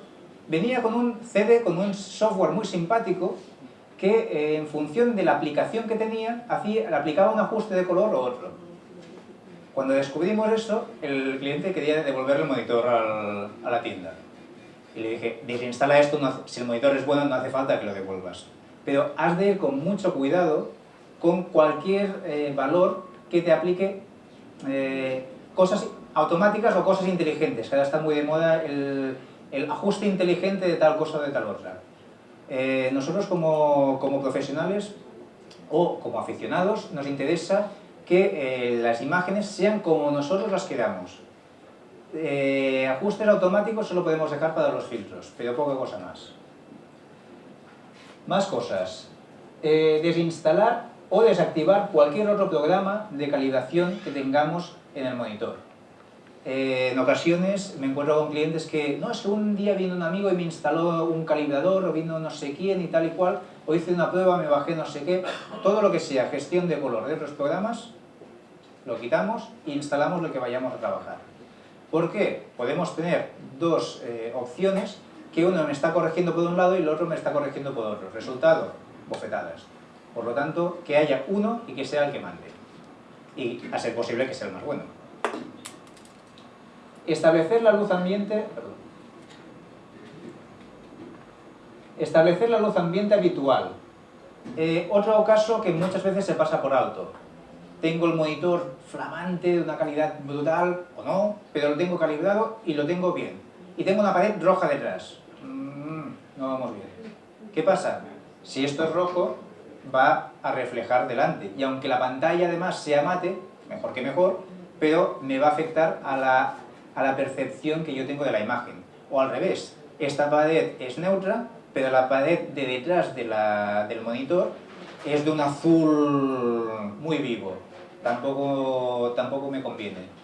venía con un CD, con un software muy simpático, que eh, en función de la aplicación que tenía, hacía, aplicaba un ajuste de color o otro. Cuando descubrimos eso, el cliente quería devolver el monitor a la tienda. Y le dije, desinstala esto, si el monitor es bueno no hace falta que lo devuelvas. Pero has de ir con mucho cuidado con cualquier eh, valor que te aplique eh, cosas automáticas o cosas inteligentes, que ahora está muy de moda el, ajuste inteligente de tal cosa o de tal otra. Eh, nosotros como, como, profesionales o como aficionados nos interesa que eh, las imágenes sean como nosotros las queramos. Ajustes automáticos solo podemos dejar para los filtros, pero poca cosa más. Más cosas. desinstalar o desactivar cualquier otro programa de calibración que tengamos en el monitor. Eh, en ocasiones me encuentro con clientes que, no, es que un día vino un amigo y me instaló un calibrador, o vino no sé quién y tal y cual, o hice una prueba, me bajé no sé qué, todo lo que sea gestión de color de otros programas, lo quitamos e instalamos lo que vayamos a trabajar. ¿Por qué? Podemos tener dos eh, opciones que uno me está corrigiendo por un lado y el otro me está corrigiendo por otro. Resultado, bofetadas. Por lo tanto, que haya uno y que sea el que mande. Y a ser posible que sea el más bueno. Establecer la luz ambiente... Establecer la luz ambiente habitual. Eh, otro caso que muchas veces se pasa por alto. Tengo el monitor flamante de una calidad brutal, o no, pero lo tengo calibrado y lo tengo bien. Y tengo una pared roja detrás. Mm, no vamos bien. ¿Qué pasa? Si esto es rojo, va a reflejar delante. Y aunque la pantalla además sea mate, mejor que mejor, pero me va a afectar a la a la percepción que yo tengo de la imagen. O al revés, esta pared es neutra, pero la pared de detrás de del monitor es de un azul muy vivo. Tampoco, tampoco me conviene.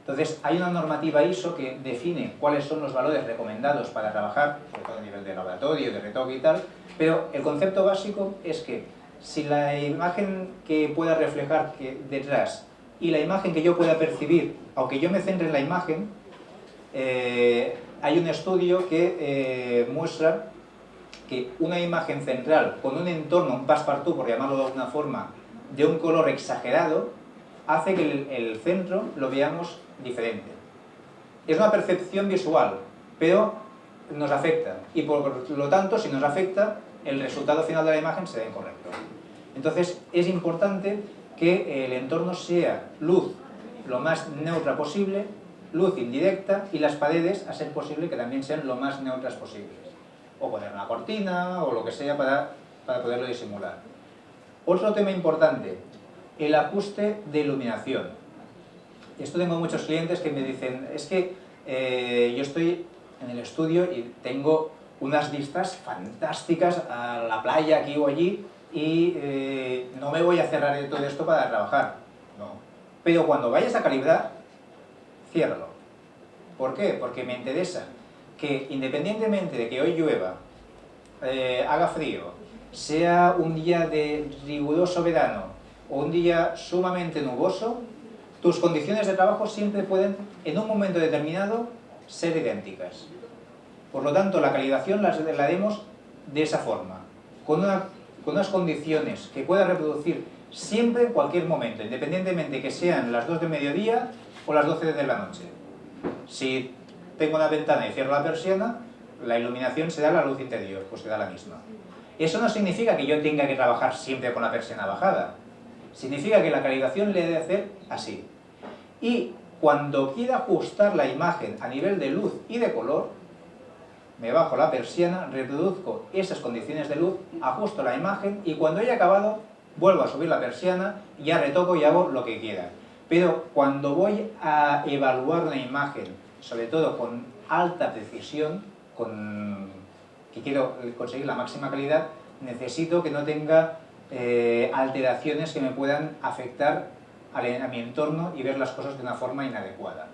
Entonces, hay una normativa ISO que define cuáles son los valores recomendados para trabajar, sobre todo a nivel de laboratorio, de retoque y tal, pero el concepto básico es que si la imagen que pueda reflejar detrás y la imagen que yo pueda percibir, aunque yo me centre en la imagen, eh, hay un estudio que eh, muestra que una imagen central con un entorno, un passepartout, por llamarlo de alguna forma, de un color exagerado, hace que el, centro lo veamos diferente. Es una percepción visual, pero nos afecta. Y por lo tanto, si nos afecta, el resultado final de la imagen será incorrecto. Entonces, es importante que el entorno sea luz lo más neutra posible luz indirecta y las paredes, a ser posible, que también sean lo más neutras posibles. O poner una cortina o lo que sea para, para poderlo disimular. Otro tema importante, el ajuste de iluminación. Esto tengo muchos clientes que me dicen, es que eh, yo estoy en el estudio y tengo unas vistas fantásticas a la playa aquí o allí y eh, no me voy a cerrar de todo esto para trabajar. No. Pero cuando vayas a calibrar, ciérralo. ¿Por qué? Porque me interesa que independientemente de que hoy llueva, eh, haga frío, sea un día de riguroso verano o un día sumamente nuboso, tus condiciones de trabajo siempre pueden, en un momento determinado, ser idénticas. Por lo tanto, la calibración la haremos de esa forma, con, con unas condiciones que pueda reproducir siempre en cualquier momento, independientemente que sean las 2 de mediodía o las 12 de la noche. Si tengo una ventana y cierro la persiana, la iluminación será la luz interior, pues será la misma. Eso no significa que yo tenga que trabajar siempre con la persiana bajada. Significa que la calibración le he de hacer así. Y cuando quiera ajustar la imagen a nivel de luz y de color, me bajo la persiana, reproduzco esas condiciones de luz, ajusto la imagen y cuando haya acabado vuelvo a subir la persiana ya retoco y hago lo que quiera. Pero cuando voy a evaluar una imagen, sobre todo con alta precisión, con, que quiero conseguir la máxima calidad, necesito que no tenga eh, alteraciones que me puedan afectar a mi entorno y ver las cosas de una forma inadecuada.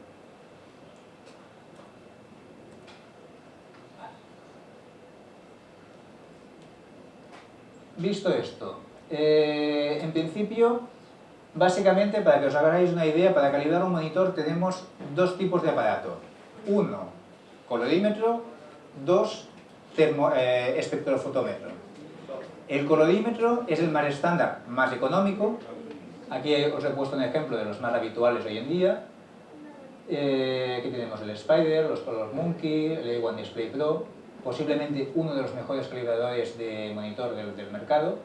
Visto esto, eh, en principio, básicamente, para que os hagáis una idea, para calibrar un monitor tenemos dos tipos de aparato. Uno, colodímetro, dos, eh, espectrofotómetro. El colodímetro es el más estándar, más económico. Aquí os he puesto un ejemplo de los más habituales hoy en día. Eh, aquí tenemos el Spider, los Color Monkey, el A1 Display Pro, posiblemente uno de los mejores calibradores de monitor del, mercado.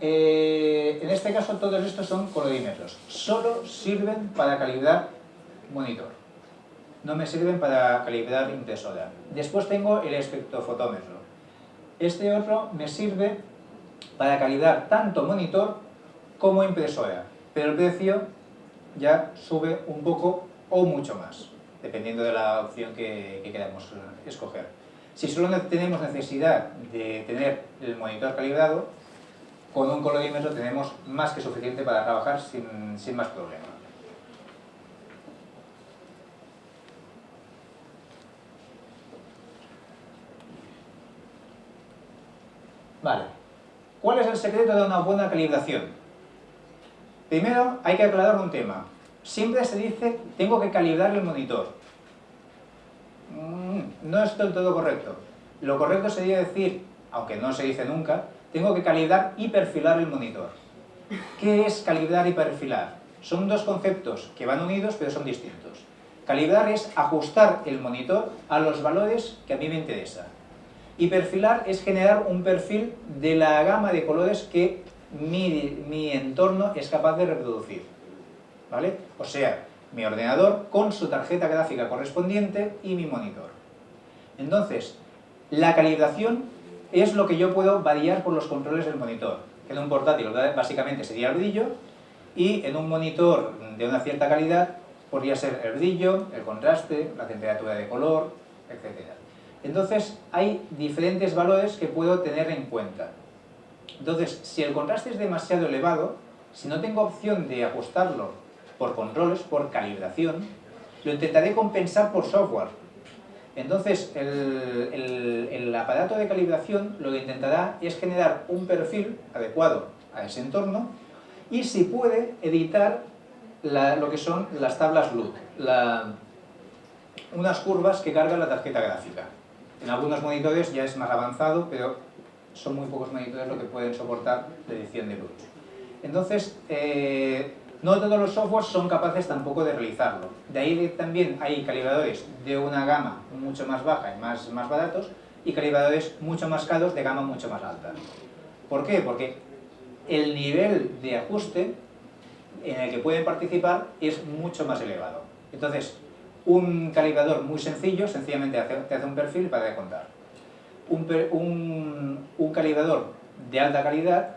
Eh, en este caso todos estos son colodímetros, solo sirven para calibrar monitor, no me sirven para calibrar impresora. Después tengo el espectrofotómetro, este otro me sirve para calibrar tanto monitor como impresora, pero el precio ya sube un poco o mucho más, dependiendo de la opción que, queramos escoger. Si solo tenemos necesidad de tener el monitor calibrado, con un colodímetro tenemos más que suficiente para trabajar sin, sin más problema. Vale. ¿Cuál es el secreto de una buena calibración? Primero, hay que aclarar un tema. Siempre se dice, tengo que calibrar el monitor. Mm, no es del todo correcto. Lo correcto sería decir, aunque no se dice nunca, tengo que calibrar y perfilar el monitor. ¿Qué es calibrar y perfilar? Son dos conceptos que van unidos pero son distintos. Calibrar es ajustar el monitor a los valores que a mí me interesan. Y perfilar es generar un perfil de la gama de colores que mi, entorno es capaz de reproducir. ¿Vale? O sea, mi ordenador con su tarjeta gráfica correspondiente y mi monitor. Entonces, la calibración es lo que yo puedo variar por los controles del monitor. En un portátil básicamente sería el brillo y en un monitor de una cierta calidad podría ser el brillo, el contraste, la temperatura de color, etc. Entonces, hay diferentes valores que puedo tener en cuenta. Entonces, si el contraste es demasiado elevado, si no tengo opción de ajustarlo por controles, por calibración, lo intentaré compensar por software. Entonces, el, el aparato de calibración lo que intentará es generar un perfil adecuado a ese entorno y si puede editar lo que son las tablas LUT, unas curvas que carga la tarjeta gráfica. En algunos monitores ya es más avanzado, pero son muy pocos monitores lo que pueden soportar la edición de luz. Entonces, eh, no todos los softwares son capaces tampoco de realizarlo. De ahí también hay calibradores de una gama mucho más baja y más, más baratos y calibradores mucho más caros de gama mucho más alta. ¿Por qué? Porque el nivel de ajuste en el que pueden participar es mucho más elevado. Entonces, un calibrador muy sencillo, sencillamente te hace un perfil para contar. Un, un, calibrador de alta calidad,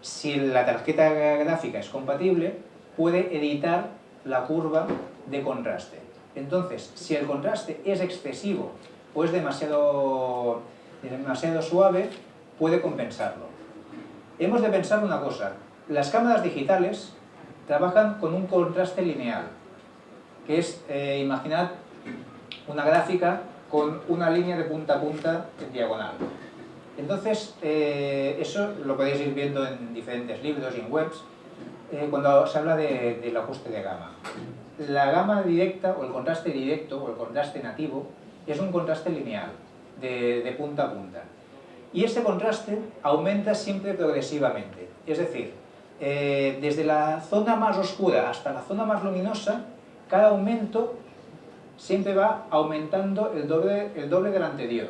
si la tarjeta gráfica es compatible, puede editar la curva de contraste. Entonces, si el contraste es excesivo o es demasiado, demasiado suave, puede compensarlo. Hemos de pensar una cosa, las cámaras digitales trabajan con un contraste lineal, que es, eh, imaginad una gráfica con una línea de punta a punta en diagonal. Entonces, eh, eso lo podéis ir viendo en diferentes libros y en webs, eh, cuando se habla de, del ajuste de gama. La gama directa, o el contraste directo, o el contraste nativo, es un contraste lineal, de, de punta a punta. Y ese contraste aumenta siempre progresivamente. Es decir, desde la zona más oscura hasta la zona más luminosa, cada aumento siempre va aumentando el doble, el doble del anterior.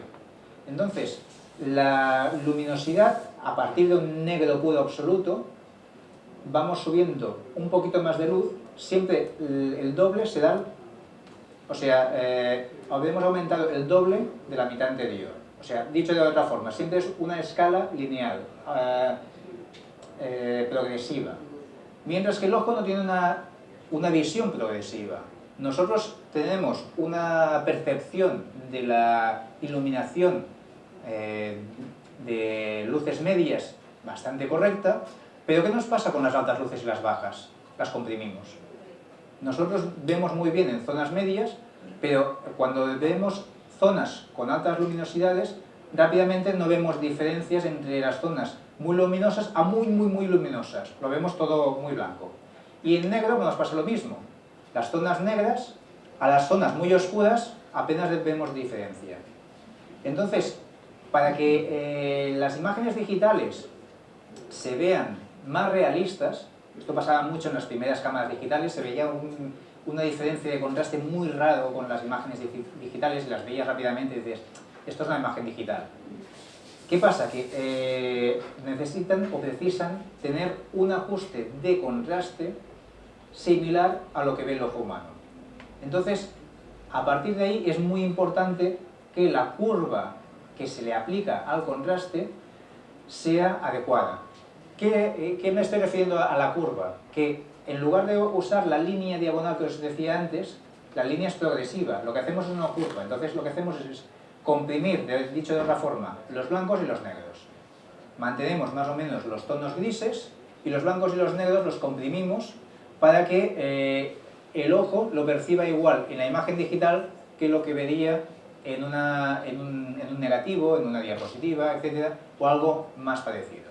Entonces, la luminosidad, a partir de un negro puro absoluto, vamos subiendo un poquito más de luz siempre el doble se da, o sea, eh, aumentado el doble de la mitad anterior. O sea, dicho de otra forma, siempre es una escala lineal, eh, eh, progresiva. Mientras que el ojo no tiene una, una visión progresiva. Nosotros tenemos una percepción de la iluminación de luces medias bastante correcta, pero ¿qué nos pasa con las altas luces y las bajas? Las comprimimos. Nosotros vemos muy bien en zonas medias, pero cuando vemos zonas con altas luminosidades, rápidamente no vemos diferencias entre las zonas muy luminosas a muy, muy, muy luminosas. Lo vemos todo muy blanco. Y en negro nos pasa lo mismo. Las zonas negras a las zonas muy oscuras apenas vemos diferencia. Entonces, para que eh, las imágenes digitales se vean más realistas, esto pasaba mucho en las primeras cámaras digitales, se veía una diferencia de contraste muy raro con las imágenes digitales y las veías rápidamente y dices, esto es una imagen digital. ¿Qué pasa? Que eh, necesitan o precisan tener un ajuste de contraste similar a lo que ve el ojo humano. Entonces, a partir de ahí es muy importante que la curva que se le aplica al contraste sea adecuada. ¿Qué, ¿Qué, me estoy refiriendo a la curva? Que en lugar de usar la línea diagonal que os decía antes, la línea es progresiva, lo que hacemos es una curva, entonces lo que hacemos es comprimir, dicho de otra forma, los blancos y los negros. Mantenemos más o menos los tonos grises y los blancos y los negros los comprimimos para que eh, el ojo lo perciba igual en la imagen digital que lo que vería en, una, en, un, en un negativo, en una diapositiva, etc. o algo más parecido.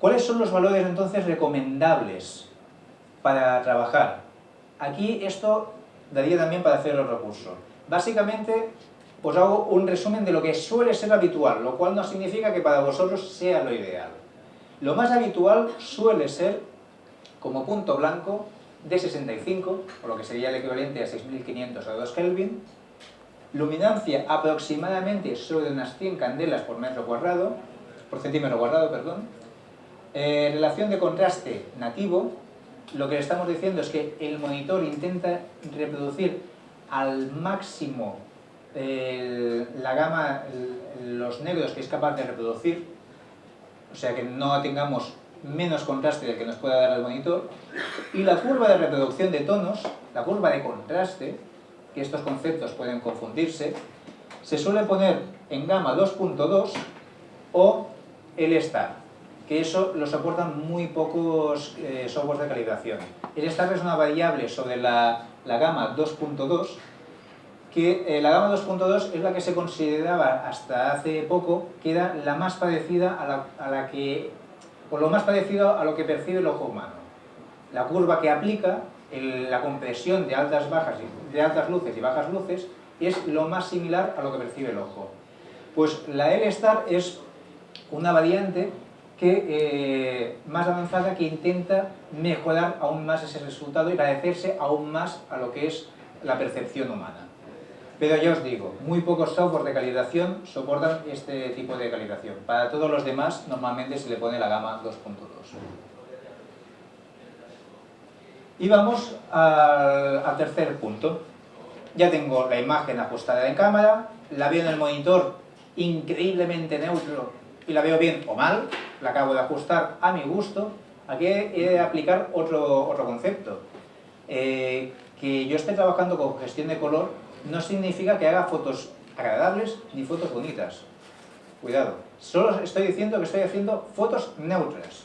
¿Cuáles son los valores entonces recomendables para trabajar? Aquí esto daría también para hacer los recursos. Básicamente os hago un resumen de lo que suele ser habitual, lo cual no significa que para vosotros sea lo ideal. Lo más habitual suele ser, como punto blanco, de 65, o lo que sería el equivalente a 6500 a 2 Kelvin, luminancia aproximadamente sobre unas 100 candelas por metro cuadrado, por centímetro cuadrado, perdón, eh, relación de contraste nativo, lo que le estamos diciendo es que el monitor intenta reproducir al máximo la gama, los negros que es capaz de reproducir, o sea que no tengamos menos contraste del que nos pueda dar el monitor, y la curva de reproducción de tonos, la curva de contraste, que estos conceptos pueden confundirse, se suele poner en gama 2.2 o el star que eso lo soportan muy pocos eh, softwares de calibración. El star es una variable sobre la, gama 2.2, que eh, la gama 2.2 es la que se consideraba hasta hace poco que era la más parecida a la, que, o lo más parecido a lo que percibe el ojo humano. La curva que aplica, la compresión de altas, bajas, de altas luces y bajas luces, es lo más similar a lo que percibe el ojo. Pues la L-star es una variante que, eh, más avanzada que intenta mejorar aún más ese resultado y parecerse aún más a lo que es la percepción humana. Pero ya os digo, muy pocos software de calibración soportan este tipo de calibración. Para todos los demás, normalmente se le pone la gama 2.2. Y vamos al, al tercer punto. Ya tengo la imagen ajustada en cámara, la veo en el monitor increíblemente neutro y la veo bien o mal, la acabo de ajustar a mi gusto, aquí he de aplicar otro, otro concepto. Eh, que yo esté trabajando con gestión de color no significa que haga fotos agradables ni fotos bonitas. Cuidado, solo estoy diciendo que estoy haciendo fotos neutras.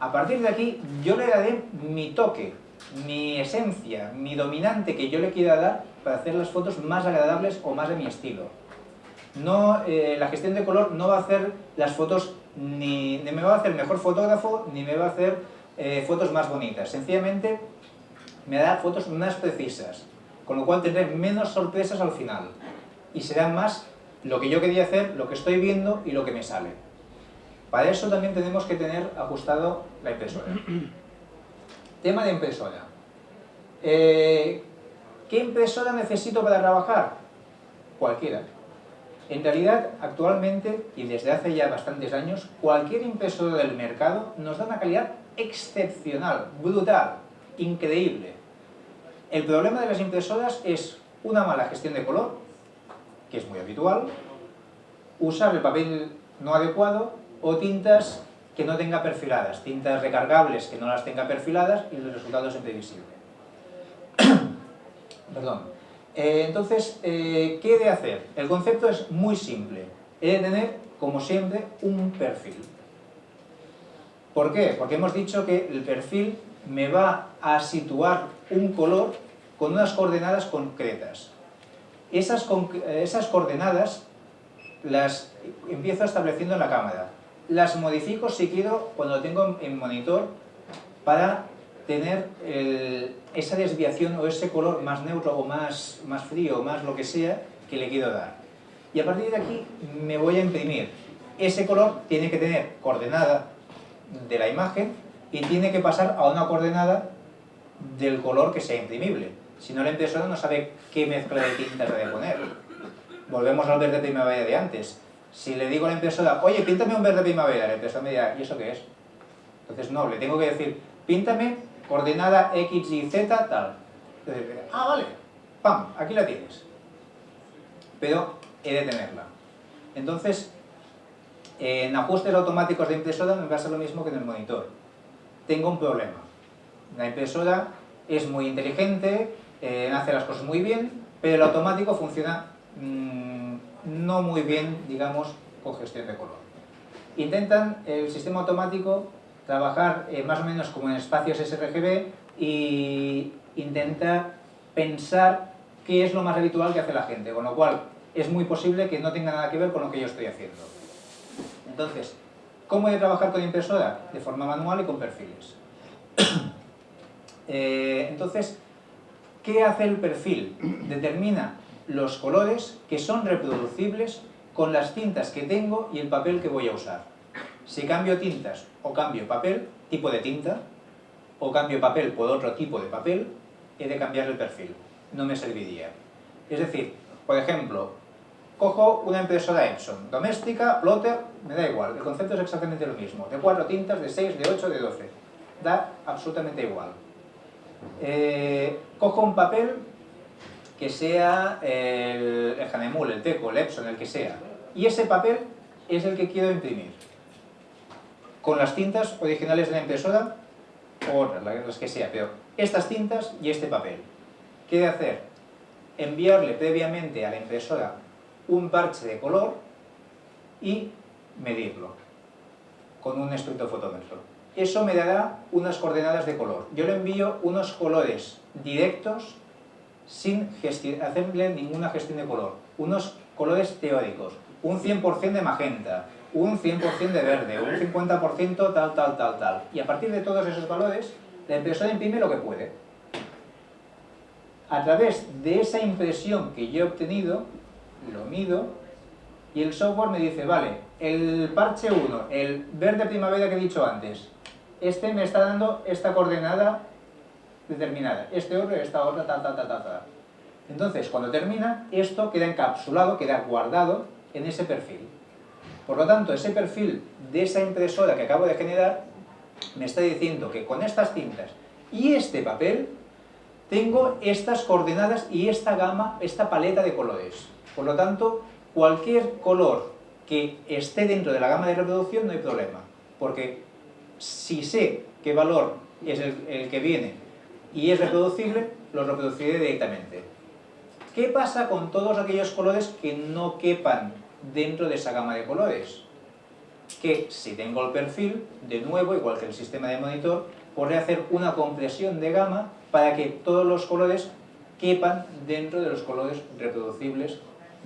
A partir de aquí yo le daré mi toque, mi esencia, mi dominante que yo le quiera dar para hacer las fotos más agradables o más de mi estilo no, eh, la gestión de color no va a hacer las fotos, ni, me va a hacer mejor fotógrafo, ni me va a hacer eh, fotos más bonitas. Sencillamente me da fotos más precisas, con lo cual tendré menos sorpresas al final. Y será más lo que yo quería hacer, lo que estoy viendo y lo que me sale. Para eso también tenemos que tener ajustado la impresora. <clears throat> Tema de impresora. Eh, ¿Qué impresora necesito para trabajar? Cualquiera. En realidad, actualmente, y desde hace ya bastantes años, cualquier impresora del mercado nos da una calidad excepcional, brutal. increíble. El problema de las impresoras es una mala gestión de color, que es muy habitual, usar el papel no adecuado o tintas que no tenga perfiladas, tintas recargables que no las tenga perfiladas y el resultado es imprevisible. <coughs> Perdón. Eh, entonces, eh, ¿qué he de hacer? El concepto es muy simple. He de tener, como siempre, un perfil. ¿Por qué? Porque hemos dicho que el perfil me va a situar un color con unas coordenadas concretas. Esas, esas coordenadas las empiezo estableciendo en la cámara las modifico si quiero cuando tengo en monitor para tener esa desviación o ese color más neutro o más, más frío o más lo que sea que le quiero dar. Y a partir de aquí me voy a imprimir. Ese color tiene que tener coordenada de la imagen y tiene que pasar a una coordenada del color que sea imprimible. Si no, la impresora no sabe qué mezcla de tintas debe poner. Volvemos al verde primavera de antes si le digo a la impresora, oye, píntame un verde primavera, la impresora me dirá, ¿y eso qué es? Entonces no, le tengo que decir, píntame coordenada X y Z tal. Ah, vale, pam, aquí la tienes. Pero he de tenerla. Entonces, en ajustes automáticos de impresora me pasa lo mismo que en el monitor. Tengo un problema. La impresora es muy inteligente, eh, hace las cosas muy bien, pero el automático funciona mmm, no muy bien, digamos, con gestión de color. Intentan el sistema automático trabajar eh, más o menos como en espacios sRGB y intenta pensar qué es lo más habitual que hace la gente, con lo cual es muy posible que no tenga nada que ver con lo que yo estoy haciendo. Entonces, ¿cómo he de trabajar con impresora? De forma manual y con perfiles. <coughs> Eh, entonces, ¿qué hace el perfil? Determina los colores que son reproducibles con las tintas que tengo y el papel que voy a usar. Si cambio tintas o cambio papel, tipo de tinta, o cambio papel por otro tipo de papel, he de cambiar el perfil. No me serviría. Es decir, por ejemplo, cojo una impresora Epson, doméstica, plotter, me da igual, el concepto es exactamente lo mismo, de cuatro tintas, de 6, de 8, de 12, da absolutamente igual. Eh, cojo un papel que sea el, el Hanemul, el Teco, el Epson, el que sea. Y ese papel es el que quiero imprimir. Con las tintas originales de la impresora, o las que sea, pero estas tintas y este papel. ¿Qué de hacer? Enviarle previamente a la impresora un parche de color y medirlo con un espectrofotómetro. Eso me dará unas coordenadas de color. Yo le envío unos colores directos sin hacerle ninguna gestión de color. Unos colores teóricos, un 100% de magenta, un 100% de verde, un 50% tal, tal, tal, tal. Y a partir de todos esos valores, la impresora imprime lo que puede. A través de esa impresión que yo he obtenido, lo mido, y el software me dice, vale, el parche 1, el verde primavera que he dicho antes, este me está dando esta coordenada determinada. Este otro esta otra, tal, tal, tal, tal, Entonces, cuando termina, esto queda encapsulado, queda guardado en ese perfil. Por lo tanto, ese perfil de esa impresora que acabo de generar me está diciendo que con estas tintas y este papel tengo estas coordenadas y esta gama, esta paleta de colores. Por lo tanto, cualquier color que esté dentro de la gama de reproducción no hay problema, porque si sé qué valor es el, el que viene y es reproducible, lo reproduciré directamente. ¿Qué pasa con todos aquellos colores que no quepan dentro de esa gama de colores? Que si tengo el perfil, de nuevo, igual que el sistema de monitor, podré hacer una compresión de gama para que todos los colores quepan dentro de los colores reproducibles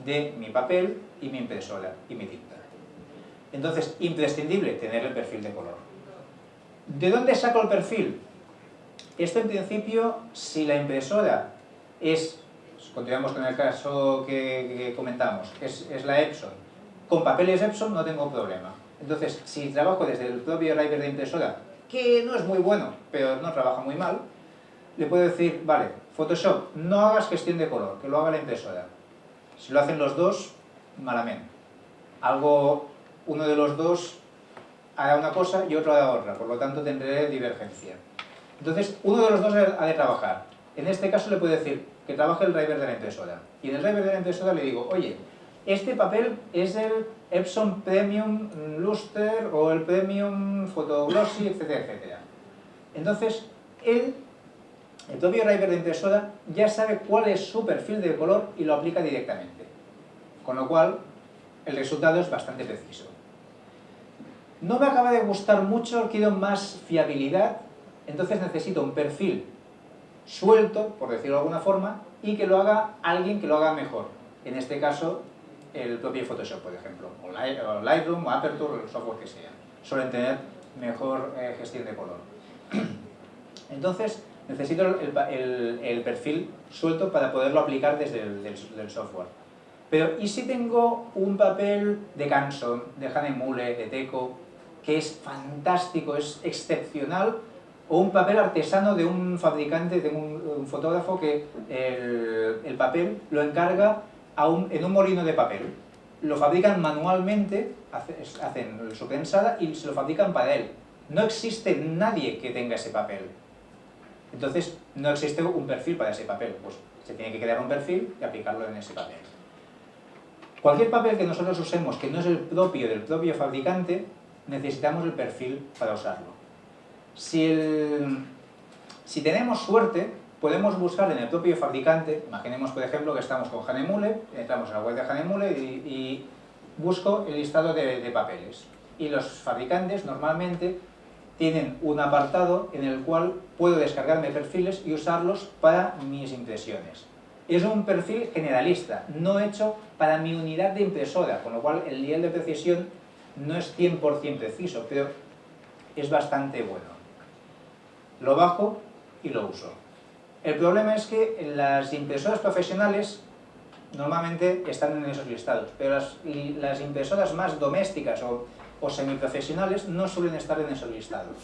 de mi papel y mi impresora y mi tinta. Entonces, imprescindible tener el perfil de color. ¿De dónde saco el perfil? Esto en principio, si la impresora es, continuamos con el caso que, comentamos, es, es, la Epson, con papeles Epson no tengo problema. Entonces, si trabajo desde el propio driver de impresora, que no es muy bueno, pero no trabaja muy mal, le puedo decir, vale, Photoshop, no hagas gestión de color, que lo haga la impresora. Si lo hacen los dos, malamente. Algo, uno de los dos hará una cosa y otro hará otra, por lo tanto tendré divergencia. Entonces, uno de los dos ha de trabajar. En este caso le puedo decir que trabaje el driver de la impresora. Y en el driver de la impresora le digo, oye, este papel es el Epson Premium Luster o el Premium Photoglossy, etcétera, etcétera. Entonces, él, el propio driver de impresora, ya sabe cuál es su perfil de color y lo aplica directamente. Con lo cual, el resultado es bastante preciso. No me acaba de gustar mucho, quiero más fiabilidad, entonces necesito un perfil suelto, por decirlo de alguna forma, y que lo haga alguien que lo haga mejor. En este caso, el propio Photoshop, por ejemplo, o Lightroom, o Aperture, el software que sea. Suelen tener mejor eh, gestión de color. <clears throat> Entonces, necesito el, perfil suelto para poderlo aplicar desde el software. Pero, ¿y si tengo un papel de Canson, de Hanemule, de Teco, que es fantástico, es excepcional, o un papel artesano de un fabricante, de un, fotógrafo que el, papel lo encarga en un molino de papel. Lo fabrican manualmente, hacen su prensada y se lo fabrican para él. No existe nadie que tenga ese papel. Entonces, no existe un perfil para ese papel. Pues se tiene que crear un perfil y aplicarlo en ese papel. Cualquier papel que nosotros usemos que no es el propio del propio fabricante, necesitamos el perfil para usarlo. Si, si tenemos suerte, podemos buscar en el propio fabricante, imaginemos por ejemplo que estamos con Hanemule, entramos a la web de Hanemule y, busco el listado de, de papeles. Y los fabricantes normalmente tienen un apartado en el cual puedo descargarme perfiles y usarlos para mis impresiones es un perfil generalista, no hecho para mi unidad de impresora, con lo cual el nivel de precisión no es 100% preciso, pero es bastante bueno. Lo bajo y lo uso. El problema es que las impresoras profesionales normalmente están en esos listados, pero las, impresoras más domésticas o, o semiprofesionales no suelen estar en esos listados.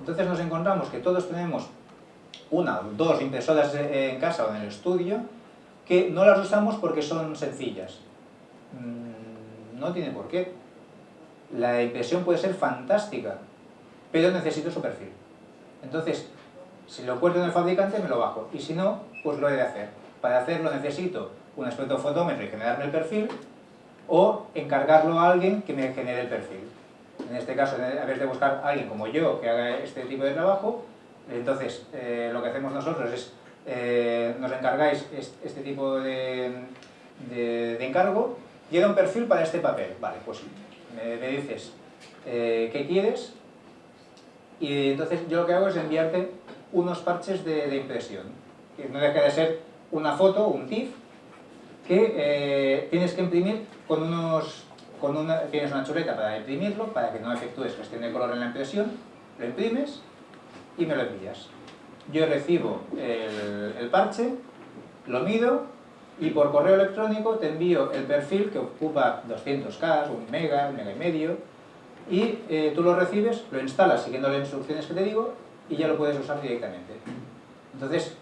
Entonces nos encontramos que todos tenemos una o dos impresoras en casa o en el estudio que no las usamos porque son sencillas. Mm, no tiene por qué. La impresión puede ser fantástica, pero necesito su perfil. Entonces, si lo encuentro en el fabricante, me lo bajo. Y si no, pues lo he de hacer. Para hacerlo necesito un espectrofotómetro y generarme el perfil, o encargarlo a alguien que me genere el perfil. En este caso, a vez de buscar a alguien como yo que haga este tipo de trabajo, entonces, eh, lo que hacemos nosotros es, eh, nos encargáis este, tipo de, encargo, llega un perfil para este papel. Vale, pues me, dices eh, qué quieres y entonces yo lo que hago es enviarte unos parches de, impresión, que no deja de ser una foto, un TIFF, que tienes que imprimir con unos... Con una, tienes una chuleta para imprimirlo, para que no efectúes gestión de color en la impresión, lo imprimes y me lo envías. Yo recibo el, parche, lo mido y por correo electrónico te envío el perfil que ocupa 200K, un mega, un mega y medio y eh, tú lo recibes, lo instalas siguiendo las instrucciones que te digo y ya lo puedes usar directamente. Entonces,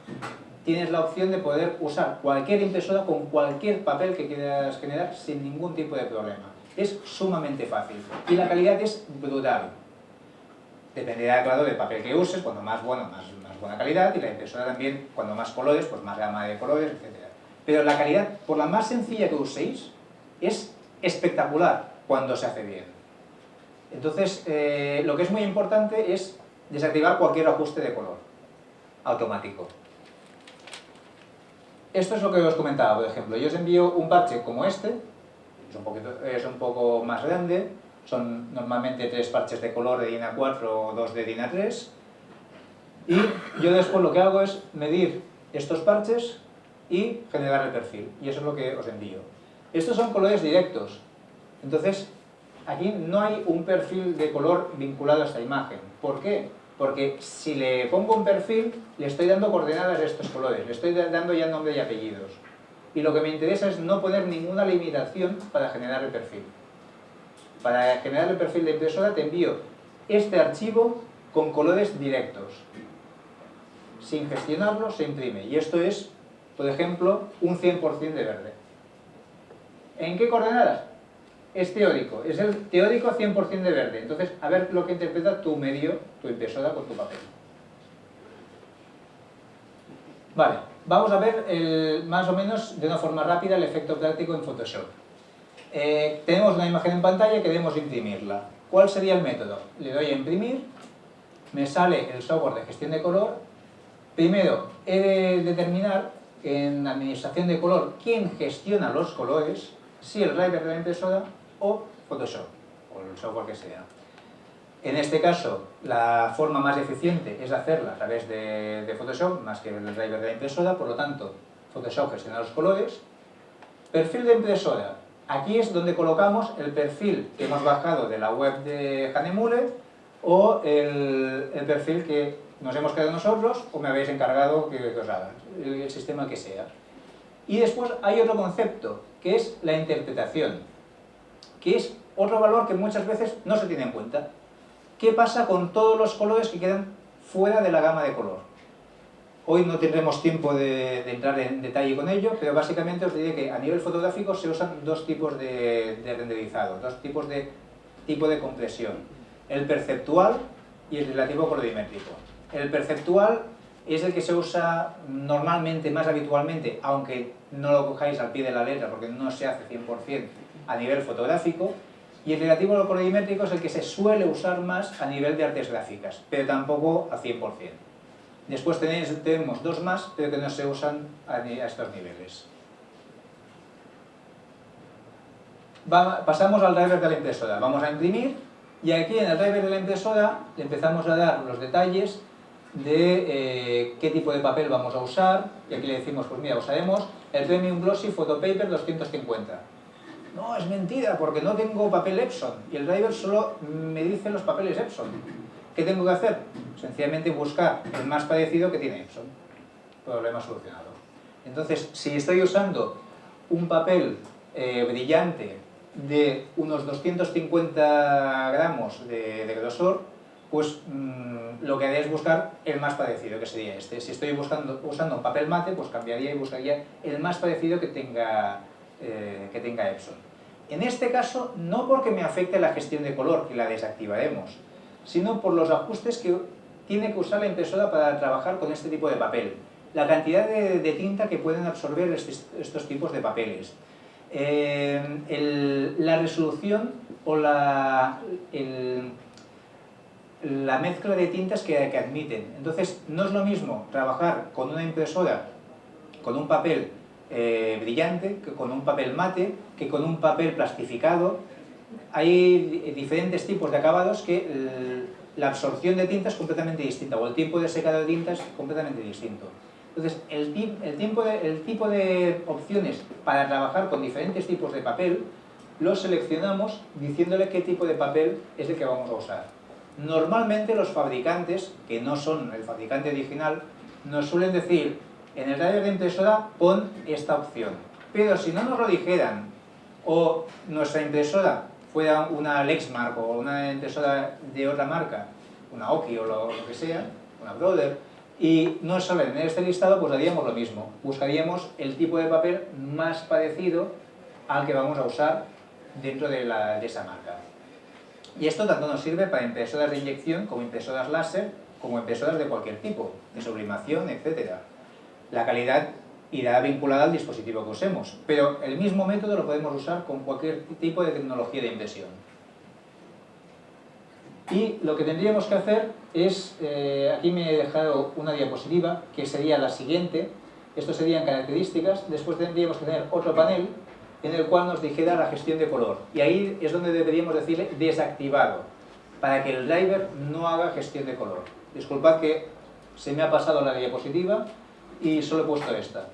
tienes la opción de poder usar cualquier impresora con cualquier papel que quieras generar sin ningún tipo de problema. Es sumamente fácil y la calidad es brutal. Dependerá, claro, del papel que uses, cuando más bueno, más, más buena calidad, y la impresora también, cuando más colores, pues más gama de colores, etc. Pero la calidad, por la más sencilla que uséis, es espectacular cuando se hace bien. Entonces, eh, lo que es muy importante es desactivar cualquier ajuste de color automático. Esto es lo que os comentaba, por ejemplo. Yo os envío un parche como este, es un, poquito, es un poco más grande, son normalmente tres parches de color de DIN A4 o dos de DIN A3 y yo después lo que hago es medir estos parches y generar el perfil y eso es lo que os envío estos son colores directos entonces aquí no hay un perfil de color vinculado a esta imagen ¿por qué? porque si le pongo un perfil le estoy dando coordenadas de estos colores le estoy dando ya nombre y apellidos y lo que me interesa es no poner ninguna limitación para generar el perfil para generar el perfil de impresora te envío este archivo con colores directos. Sin gestionarlo se imprime. Y esto es, por ejemplo, un 100% de verde. ¿En qué coordenadas? Es teórico. Es el teórico 100% de verde. Entonces, a ver lo que interpreta tu medio, tu impresora con tu papel. Vale, vamos a ver más o menos de una forma rápida el efecto práctico en Photoshop. Eh, tenemos una imagen en pantalla que debemos imprimirla. ¿Cuál sería el método? Le doy a imprimir, me sale el software de gestión de color. Primero, he de determinar en administración de color quién gestiona los colores, si el driver de la impresora o Photoshop, o el software que sea. En este caso, la forma más eficiente es hacerla a través de, Photoshop, más que el driver de la impresora, por lo tanto, Photoshop gestiona los colores. Perfil de impresora. Aquí es donde colocamos el perfil que hemos bajado de la web de Hanemule o el, perfil que nos hemos creado nosotros o me habéis encargado que, os haga, el sistema que sea. Y después hay otro concepto, que es la interpretación, que es otro valor que muchas veces no se tiene en cuenta. ¿Qué pasa con todos los colores que quedan fuera de la gama de color? Hoy no tendremos tiempo de, entrar en detalle con ello, pero básicamente os diré que a nivel fotográfico se usan dos tipos de, renderizado, dos tipos de tipo de compresión. El perceptual y el relativo colorimétrico. El perceptual es el que se usa normalmente, más habitualmente, aunque no lo cojáis al pie de la letra porque no se hace 100% a nivel fotográfico, y el relativo a lo colorimétrico es el que se suele usar más a nivel de artes gráficas, pero tampoco a 100%. Después tenemos dos más, pero que no se usan a estos niveles. pasamos al driver de la impresora. Vamos a imprimir y aquí en el driver de la impresora le empezamos a dar los detalles de eh, qué tipo de papel vamos a usar y aquí le decimos, pues mira, usaremos el Premium Glossy Photopaper 250 no, es mentira, porque no tengo papel Epson y el driver solo me dice los papeles Epson. ¿Qué tengo que hacer? Sencillamente buscar el más parecido que tiene Epson. Problema solucionado. Entonces, si estoy usando un papel eh, brillante de unos 250 gramos de, grosor, pues mm, lo que haré es buscar el más parecido, que sería este. Si estoy buscando, usando un papel mate, pues cambiaría y buscaría el más parecido que tenga, eh, que tenga Epson. En este caso, no porque me afecte la gestión de color, que la desactivaremos, sino por los ajustes que tiene que usar la impresora para trabajar con este tipo de papel. La cantidad de, tinta que pueden absorber estos tipos de papeles. Eh, la resolución o la, la mezcla de tintas que, que admiten. Entonces, no es lo mismo trabajar con una impresora, con un papel eh, brillante, que con un papel mate, que con un papel plastificado. Hay diferentes tipos de acabados que la absorción de tinta es completamente distinta, o el tiempo de secado de tinta es completamente distinto. Entonces, el, el, el tipo de opciones para trabajar con diferentes tipos de papel, los seleccionamos diciéndole qué tipo de papel es el que vamos a usar. Normalmente los fabricantes, que no son el fabricante original, nos suelen decir en el radio de impresora pon esta opción. Pero si no nos lo dijeran, o nuestra impresora fuera una Lexmark o una impresora de otra marca, una Oki o lo, que sea, una Brother, y no salen en este listado, pues haríamos lo mismo. Buscaríamos el tipo de papel más parecido al que vamos a usar dentro de esa marca. Y esto tanto nos sirve para impresoras de inyección como impresoras láser, como impresoras de cualquier tipo, de sublimación, etcétera la calidad irá vinculada al dispositivo que usemos, pero el mismo método lo podemos usar con cualquier tipo de tecnología de impresión. Y lo que tendríamos que hacer es, eh, aquí me he dejado una diapositiva, que sería la siguiente, esto serían características, después tendríamos que tener otro panel en el cual nos dijera la gestión de color, y ahí es donde deberíamos decirle desactivado, para que el driver no haga gestión de color. Disculpad que se me ha pasado la diapositiva, y solo he puesto esta.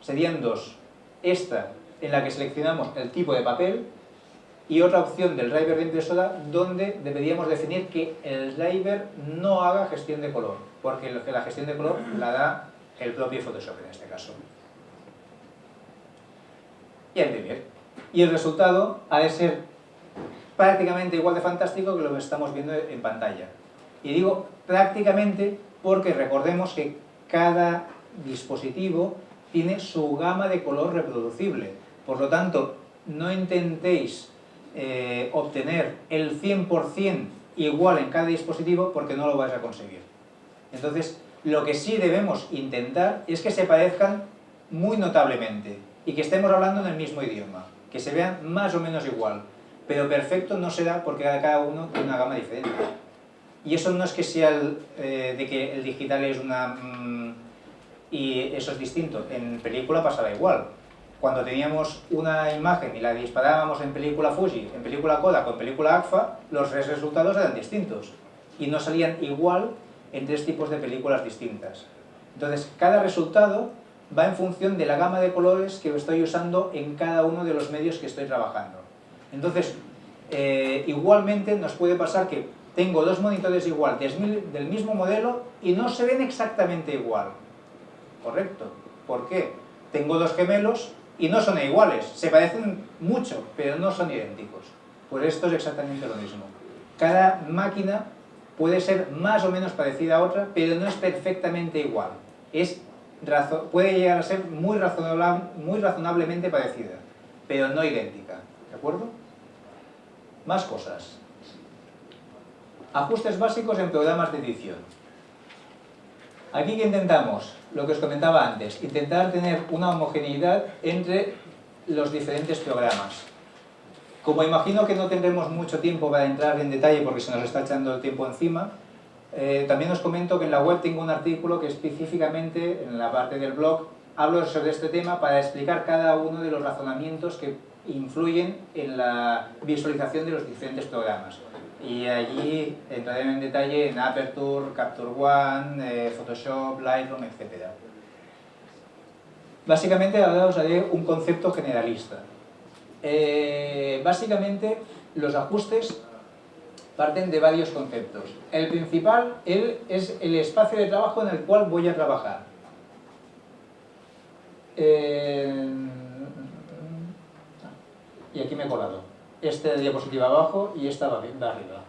Serían dos. Esta, en la que seleccionamos el tipo de papel, y otra opción del driver de impresora donde deberíamos definir que el driver no haga gestión de color, porque la gestión de color la da el propio Photoshop en este caso. Y imprimir. Y el resultado ha de ser prácticamente igual de fantástico que lo que estamos viendo en pantalla. Y digo prácticamente porque recordemos que cada dispositivo tiene su gama de color reproducible. Por lo tanto, no intentéis eh, obtener el 100% igual en cada dispositivo porque no lo vais a conseguir. Entonces, Lo que sí debemos intentar es que se parezcan muy notablemente y que estemos hablando en el mismo idioma, que se vean más o menos igual, pero perfecto no será porque cada uno tiene una gama diferente. Y eso no es que sea eh, de que el digital es una... Mm, y eso es distinto. En película pasaba igual. Cuando teníamos una imagen y la disparábamos en película Fuji, en película Kodak o en película AGFA, los resultados eran distintos. Y no salían igual en tres tipos de películas distintas. Entonces, cada resultado va en función de la gama de colores que estoy usando en cada uno de los medios que estoy trabajando. Entonces, eh, igualmente nos puede pasar que tengo dos monitores igual, del mismo modelo, y no se ven exactamente igual. ¿Correcto? ¿Por qué? Tengo dos gemelos y no son iguales, se parecen mucho, pero no son idénticos. Pues esto es exactamente lo mismo. Cada máquina puede ser más o menos parecida a otra, pero no es perfectamente igual. Es puede llegar a ser muy, muy razonablemente parecida, pero no idéntica. ¿De acuerdo? Más cosas. Ajustes básicos en programas de edición. Aquí que intentamos, lo que os comentaba antes, intentar tener una homogeneidad entre los diferentes programas. Como imagino que no tendremos mucho tiempo para entrar en detalle porque se nos está echando el tiempo encima, eh, también os comento que en la web tengo un artículo que específicamente, en la parte del blog, hablo sobre este tema para explicar cada uno de los razonamientos que influyen en la visualización de los diferentes programas. Y allí entraré en detalle en Aperture, Capture One, eh, Photoshop, Lightroom, etc. Básicamente ahora os haré un concepto generalista. Eh, básicamente los ajustes parten de varios conceptos. El principal es el espacio de trabajo en el cual voy a trabajar. Eh, y aquí me he colado. Este diapositiva abajo y esta va arriba.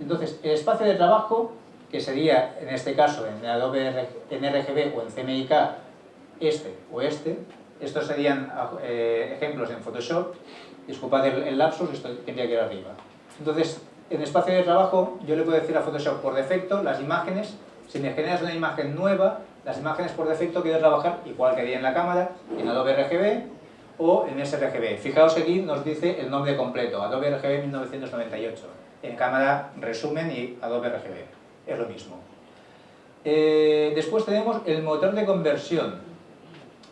Entonces, el espacio de trabajo, que sería en este caso en Adobe en RGB o en CMYK, este o este, estos serían eh, ejemplos en Photoshop. Disculpad el, el lapsus, esto tendría que ir arriba. Entonces, en espacio de trabajo yo le puedo decir a Photoshop por defecto las imágenes, si me generas una imagen nueva, las imágenes por defecto quiero trabajar igual que haría en la cámara, en Adobe RGB o en sRGB. Fijaos aquí nos dice el nombre completo, Adobe RGB 1998. En cámara resumen y Adobe RGB, es lo mismo. Eh, después tenemos el motor de conversión.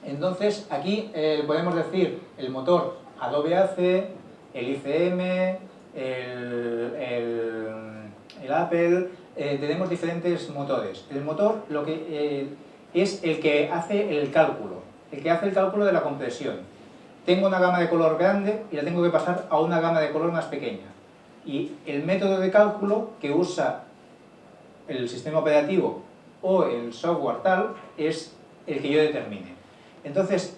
Entonces aquí eh, podemos decir el motor Adobe AC, el ICM, el, Apple, eh, tenemos diferentes motores. El motor lo que, es el que hace el cálculo, el que hace el cálculo de la compresión. Tengo una gama de color grande y la tengo que pasar a una gama de color más pequeña. Y el método de cálculo que usa el sistema operativo o el software tal es el que yo determine. Entonces,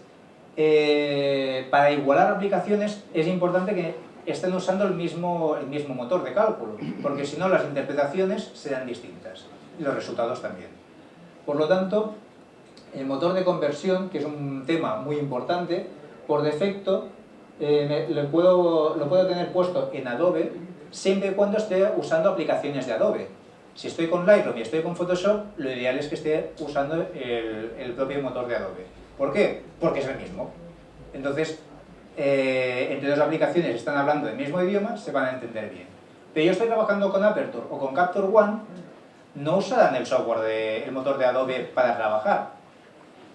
eh, para igualar aplicaciones es importante que estén usando el mismo, el mismo motor de cálculo, porque si no las interpretaciones serán distintas y los resultados también. Por lo tanto, el motor de conversión, que es un tema muy importante, por defecto eh, lo, puedo, lo puedo tener puesto en Adobe siempre y cuando esté usando aplicaciones de Adobe. Si estoy con Lightroom y estoy con Photoshop, lo ideal es que esté usando el, el propio motor de Adobe. ¿Por qué? Porque es el mismo. Entonces, eh, entre dos aplicaciones están hablando del mismo idioma, se van a entender bien. Pero yo estoy trabajando con Aperture o con Capture One, no usarán el software, de, el motor de Adobe para trabajar.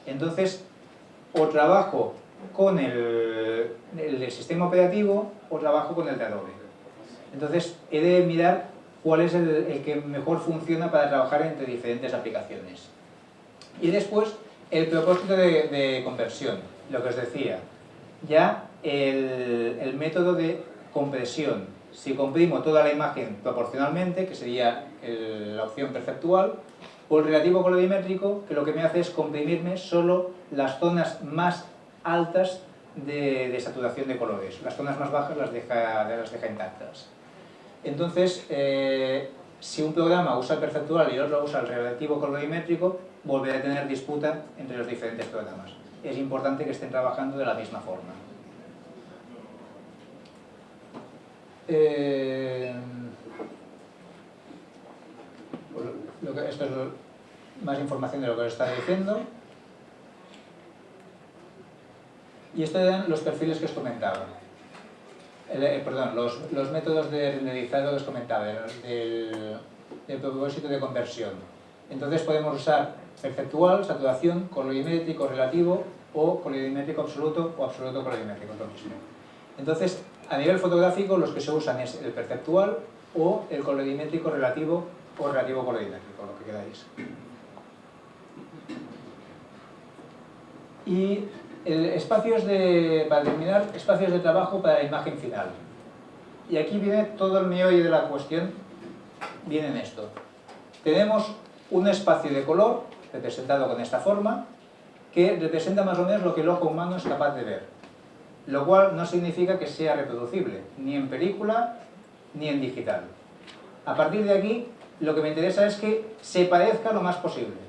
Entonces, o trabajo con el, el, sistema operativo o trabajo con el de Adobe. Entonces, he de mirar cuál es el, el que mejor funciona para trabajar entre diferentes aplicaciones. Y después, el propósito de, de conversión, lo que os decía. Ya el, método de compresión. Si comprimo toda la imagen proporcionalmente, que sería la opción perceptual, o el relativo colorimétrico, que lo que me hace es comprimirme solo las zonas más altas de, saturación de colores. Las zonas más bajas las deja, intactas. Entonces, eh, si un programa usa el perceptual y otro usa el relativo colorimétrico, volverá a tener disputa entre los diferentes programas. Es importante que estén trabajando de la misma forma. Eh, esto es más información de lo que os estaba diciendo. Y esto eran los perfiles que os comentaba. Eh, perdón, los, los, métodos de renderizado que os comentaba, del, del propósito de conversión. Entonces podemos usar perceptual, saturación, colorimétrico relativo o colorimétrico absoluto o absoluto colorimétrico, lo mismo. Entonces, a nivel fotográfico los que se usan es el perceptual o el colorimétrico relativo o relativo colorimétrico, lo que queráis. Y espacios de, para terminar, espacios de trabajo para la imagen final. Y aquí viene todo el meollo de la cuestión, viene en esto. Tenemos un espacio de color, representado con esta forma, que representa más o menos lo que el ojo humano es capaz de ver. Lo cual no significa que sea reproducible, ni en película, ni en digital. A partir de aquí, lo que me interesa es que se parezca lo más posible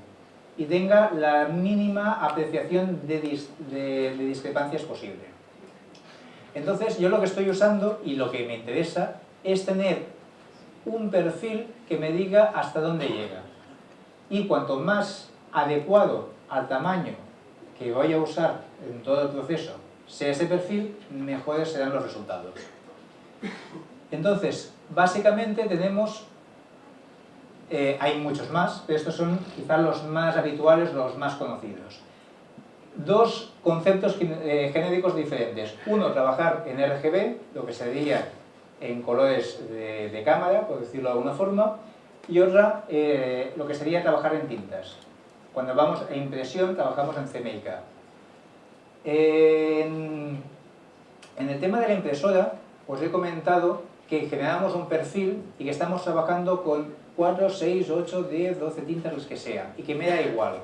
y tenga la mínima apreciación de, discrepancias posible. Entonces, yo lo que estoy usando y lo que me interesa es tener un perfil que me diga hasta dónde llega. Y cuanto más adecuado al tamaño que voy a usar en todo el proceso sea ese perfil, mejores serán los resultados. Entonces, básicamente tenemos eh, hay muchos más, pero estos son quizás los más habituales, los más conocidos. Dos conceptos eh, genéricos diferentes. Uno, trabajar en RGB, lo que sería en colores de, cámara, por decirlo de alguna forma, y otra, eh, lo que sería trabajar en tintas. Cuando vamos a impresión, trabajamos en CMYK. En, en el tema de la impresora, os he comentado que generamos un perfil y que estamos trabajando con 4, 6, 8, 10, 12 tintas, las que sea, y que me da igual.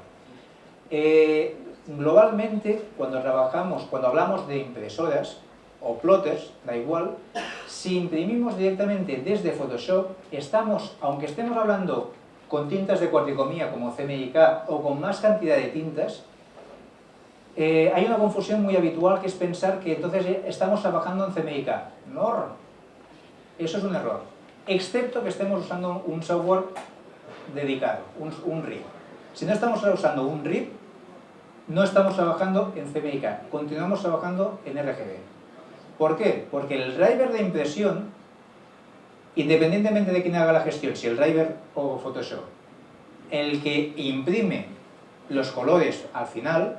Eh, globalmente, cuando trabajamos, cuando hablamos de impresoras o plotters, da igual, si imprimimos directamente desde Photoshop, estamos, aunque estemos hablando con tintas de cuarticomía como CMYK o con más cantidad de tintas, eh, hay una confusión muy habitual que es pensar que entonces estamos trabajando en CMYK. No, eso es un error excepto que estemos usando un software dedicado, un, RIP. Si no estamos usando un RIP, no estamos trabajando en CMYK, continuamos trabajando en RGB. ¿Por qué? Porque el driver de impresión, independientemente de quién haga la gestión, si el driver o Photoshop, el que imprime los colores al final,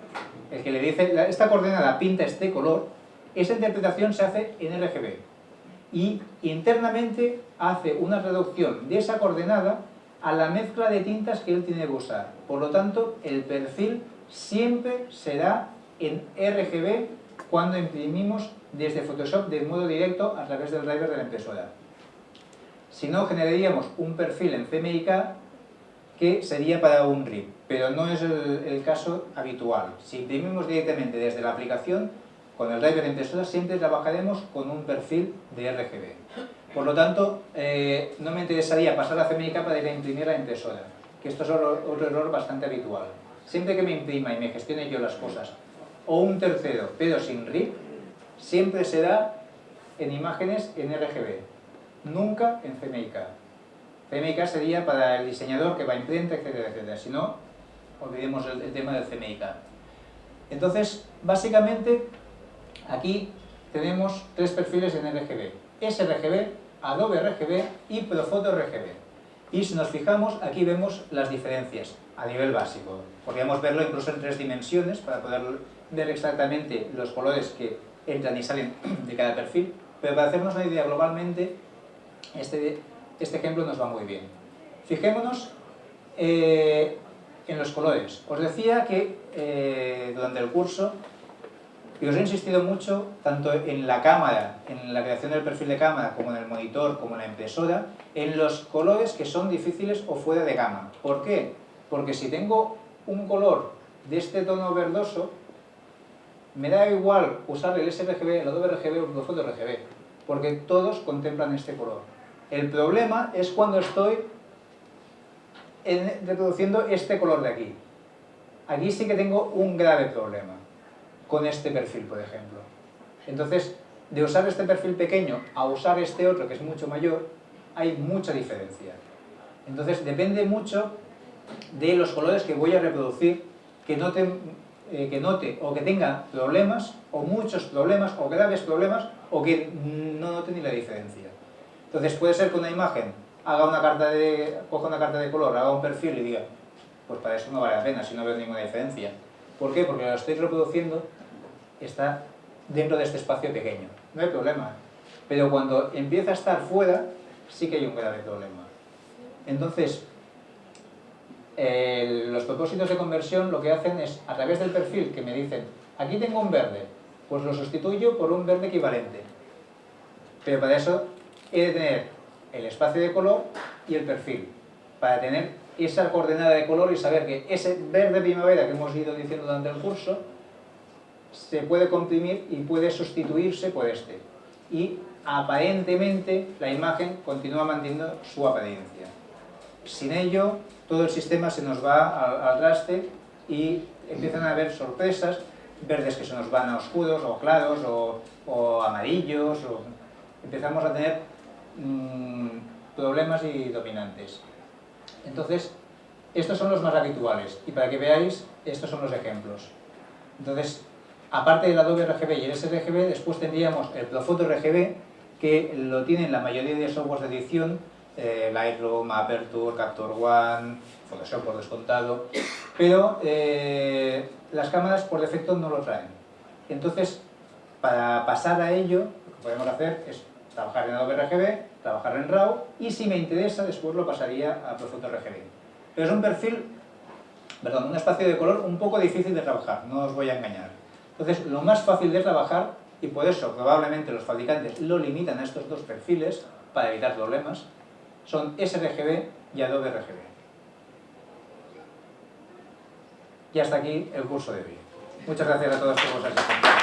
el que le dice, esta coordenada pinta este color, esa interpretación se hace en RGB y internamente hace una reducción de esa coordenada a la mezcla de tintas que él tiene que usar. Por lo tanto, el perfil siempre será en RGB cuando imprimimos desde Photoshop de modo directo a través del driver de la impresora. Si no, generaríamos un perfil en CMYK que sería para un RIP, pero no es el, el caso habitual. Si imprimimos directamente desde la aplicación, con el driver impresora siempre trabajaremos con un perfil de RGB. Por lo tanto, eh, no me interesaría pasar a CMYK para ir a imprimir la impresora, que esto es otro, error bastante habitual. Siempre que me imprima y me gestione yo las cosas, o un tercero, pero sin RIP, siempre será en imágenes en RGB, nunca en CMYK. CMYK sería para el diseñador que va a imprenta, etcétera, etcétera. Si no, olvidemos el, el tema del CMYK. Entonces, básicamente, Aquí tenemos tres perfiles en RGB, sRGB, Adobe RGB y Profoto RGB. Y si nos fijamos, aquí vemos las diferencias a nivel básico. Podríamos verlo incluso en tres dimensiones para poder ver exactamente los colores que entran y salen <clears throat> de cada perfil, pero para hacernos una idea globalmente, este, este ejemplo nos va muy bien. Fijémonos eh, en los colores. Os decía que eh, durante el curso y os he insistido mucho, tanto en la cámara, en la creación del perfil de cámara, como en el monitor, como en la impresora, en los colores que son difíciles o fuera de gama. ¿Por qué? Porque si tengo un color de este tono verdoso, me da igual usar el sRGB, el Adobe RGB o el Photo RGB, porque todos contemplan este color. El problema es cuando estoy reproduciendo este color de aquí. Aquí sí que tengo un grave problema con este perfil, por ejemplo. Entonces, de usar este perfil pequeño a usar este otro, que es mucho mayor, hay mucha diferencia. Entonces, depende mucho de los colores que voy a reproducir que note, eh, que note o que tenga problemas, o muchos problemas, o graves problemas, o que no note ni la diferencia. Entonces puede ser que una imagen haga una carta de, coja una carta de color, haga un perfil y diga, pues para eso no vale la pena si no veo ninguna diferencia. ¿Por qué? Porque lo estoy reproduciendo está dentro de este espacio pequeño. No hay problema. Pero cuando empieza a estar fuera, sí que hay un grave problema. Entonces, los propósitos de conversión lo que hacen es, a través del perfil que me dicen, aquí tengo un verde, pues lo sustituyo por un verde equivalente. Pero para eso he de tener el espacio de color y el perfil, para tener esa coordenada de color y saber que ese verde primavera que hemos ido diciendo durante el curso se puede comprimir y puede sustituirse por este. Y aparentemente la imagen continúa manteniendo su apariencia. Sin ello, todo el sistema se nos va al, traste y empiezan a haber sorpresas, verdes que se nos van a oscuros o claros o, amarillos, o empezamos a tener mm, problemas y dominantes. Entonces, estos son los más habituales y para que veáis, estos son los ejemplos. Entonces, aparte del Adobe RGB y el sRGB, después tendríamos el Profoto RGB, que lo tienen la mayoría de softwares de edición, eh, Lightroom, Aperture, Capture One, Photoshop por descontado, pero eh, las cámaras por defecto no lo traen. Entonces, para pasar a ello, lo que podemos hacer es trabajar en Adobe RGB, trabajar en RAW, y si me interesa, después lo pasaría a Profoto RGB. Pero es un perfil, perdón, un espacio de color un poco difícil de trabajar, no os voy a engañar. Entonces, lo más fácil de trabajar, y por eso probablemente los fabricantes lo limitan a estos dos perfiles, para evitar problemas, son sRGB y Adobe RGB. Y hasta aquí el curso de hoy. Muchas gracias a todos por vuestra atención.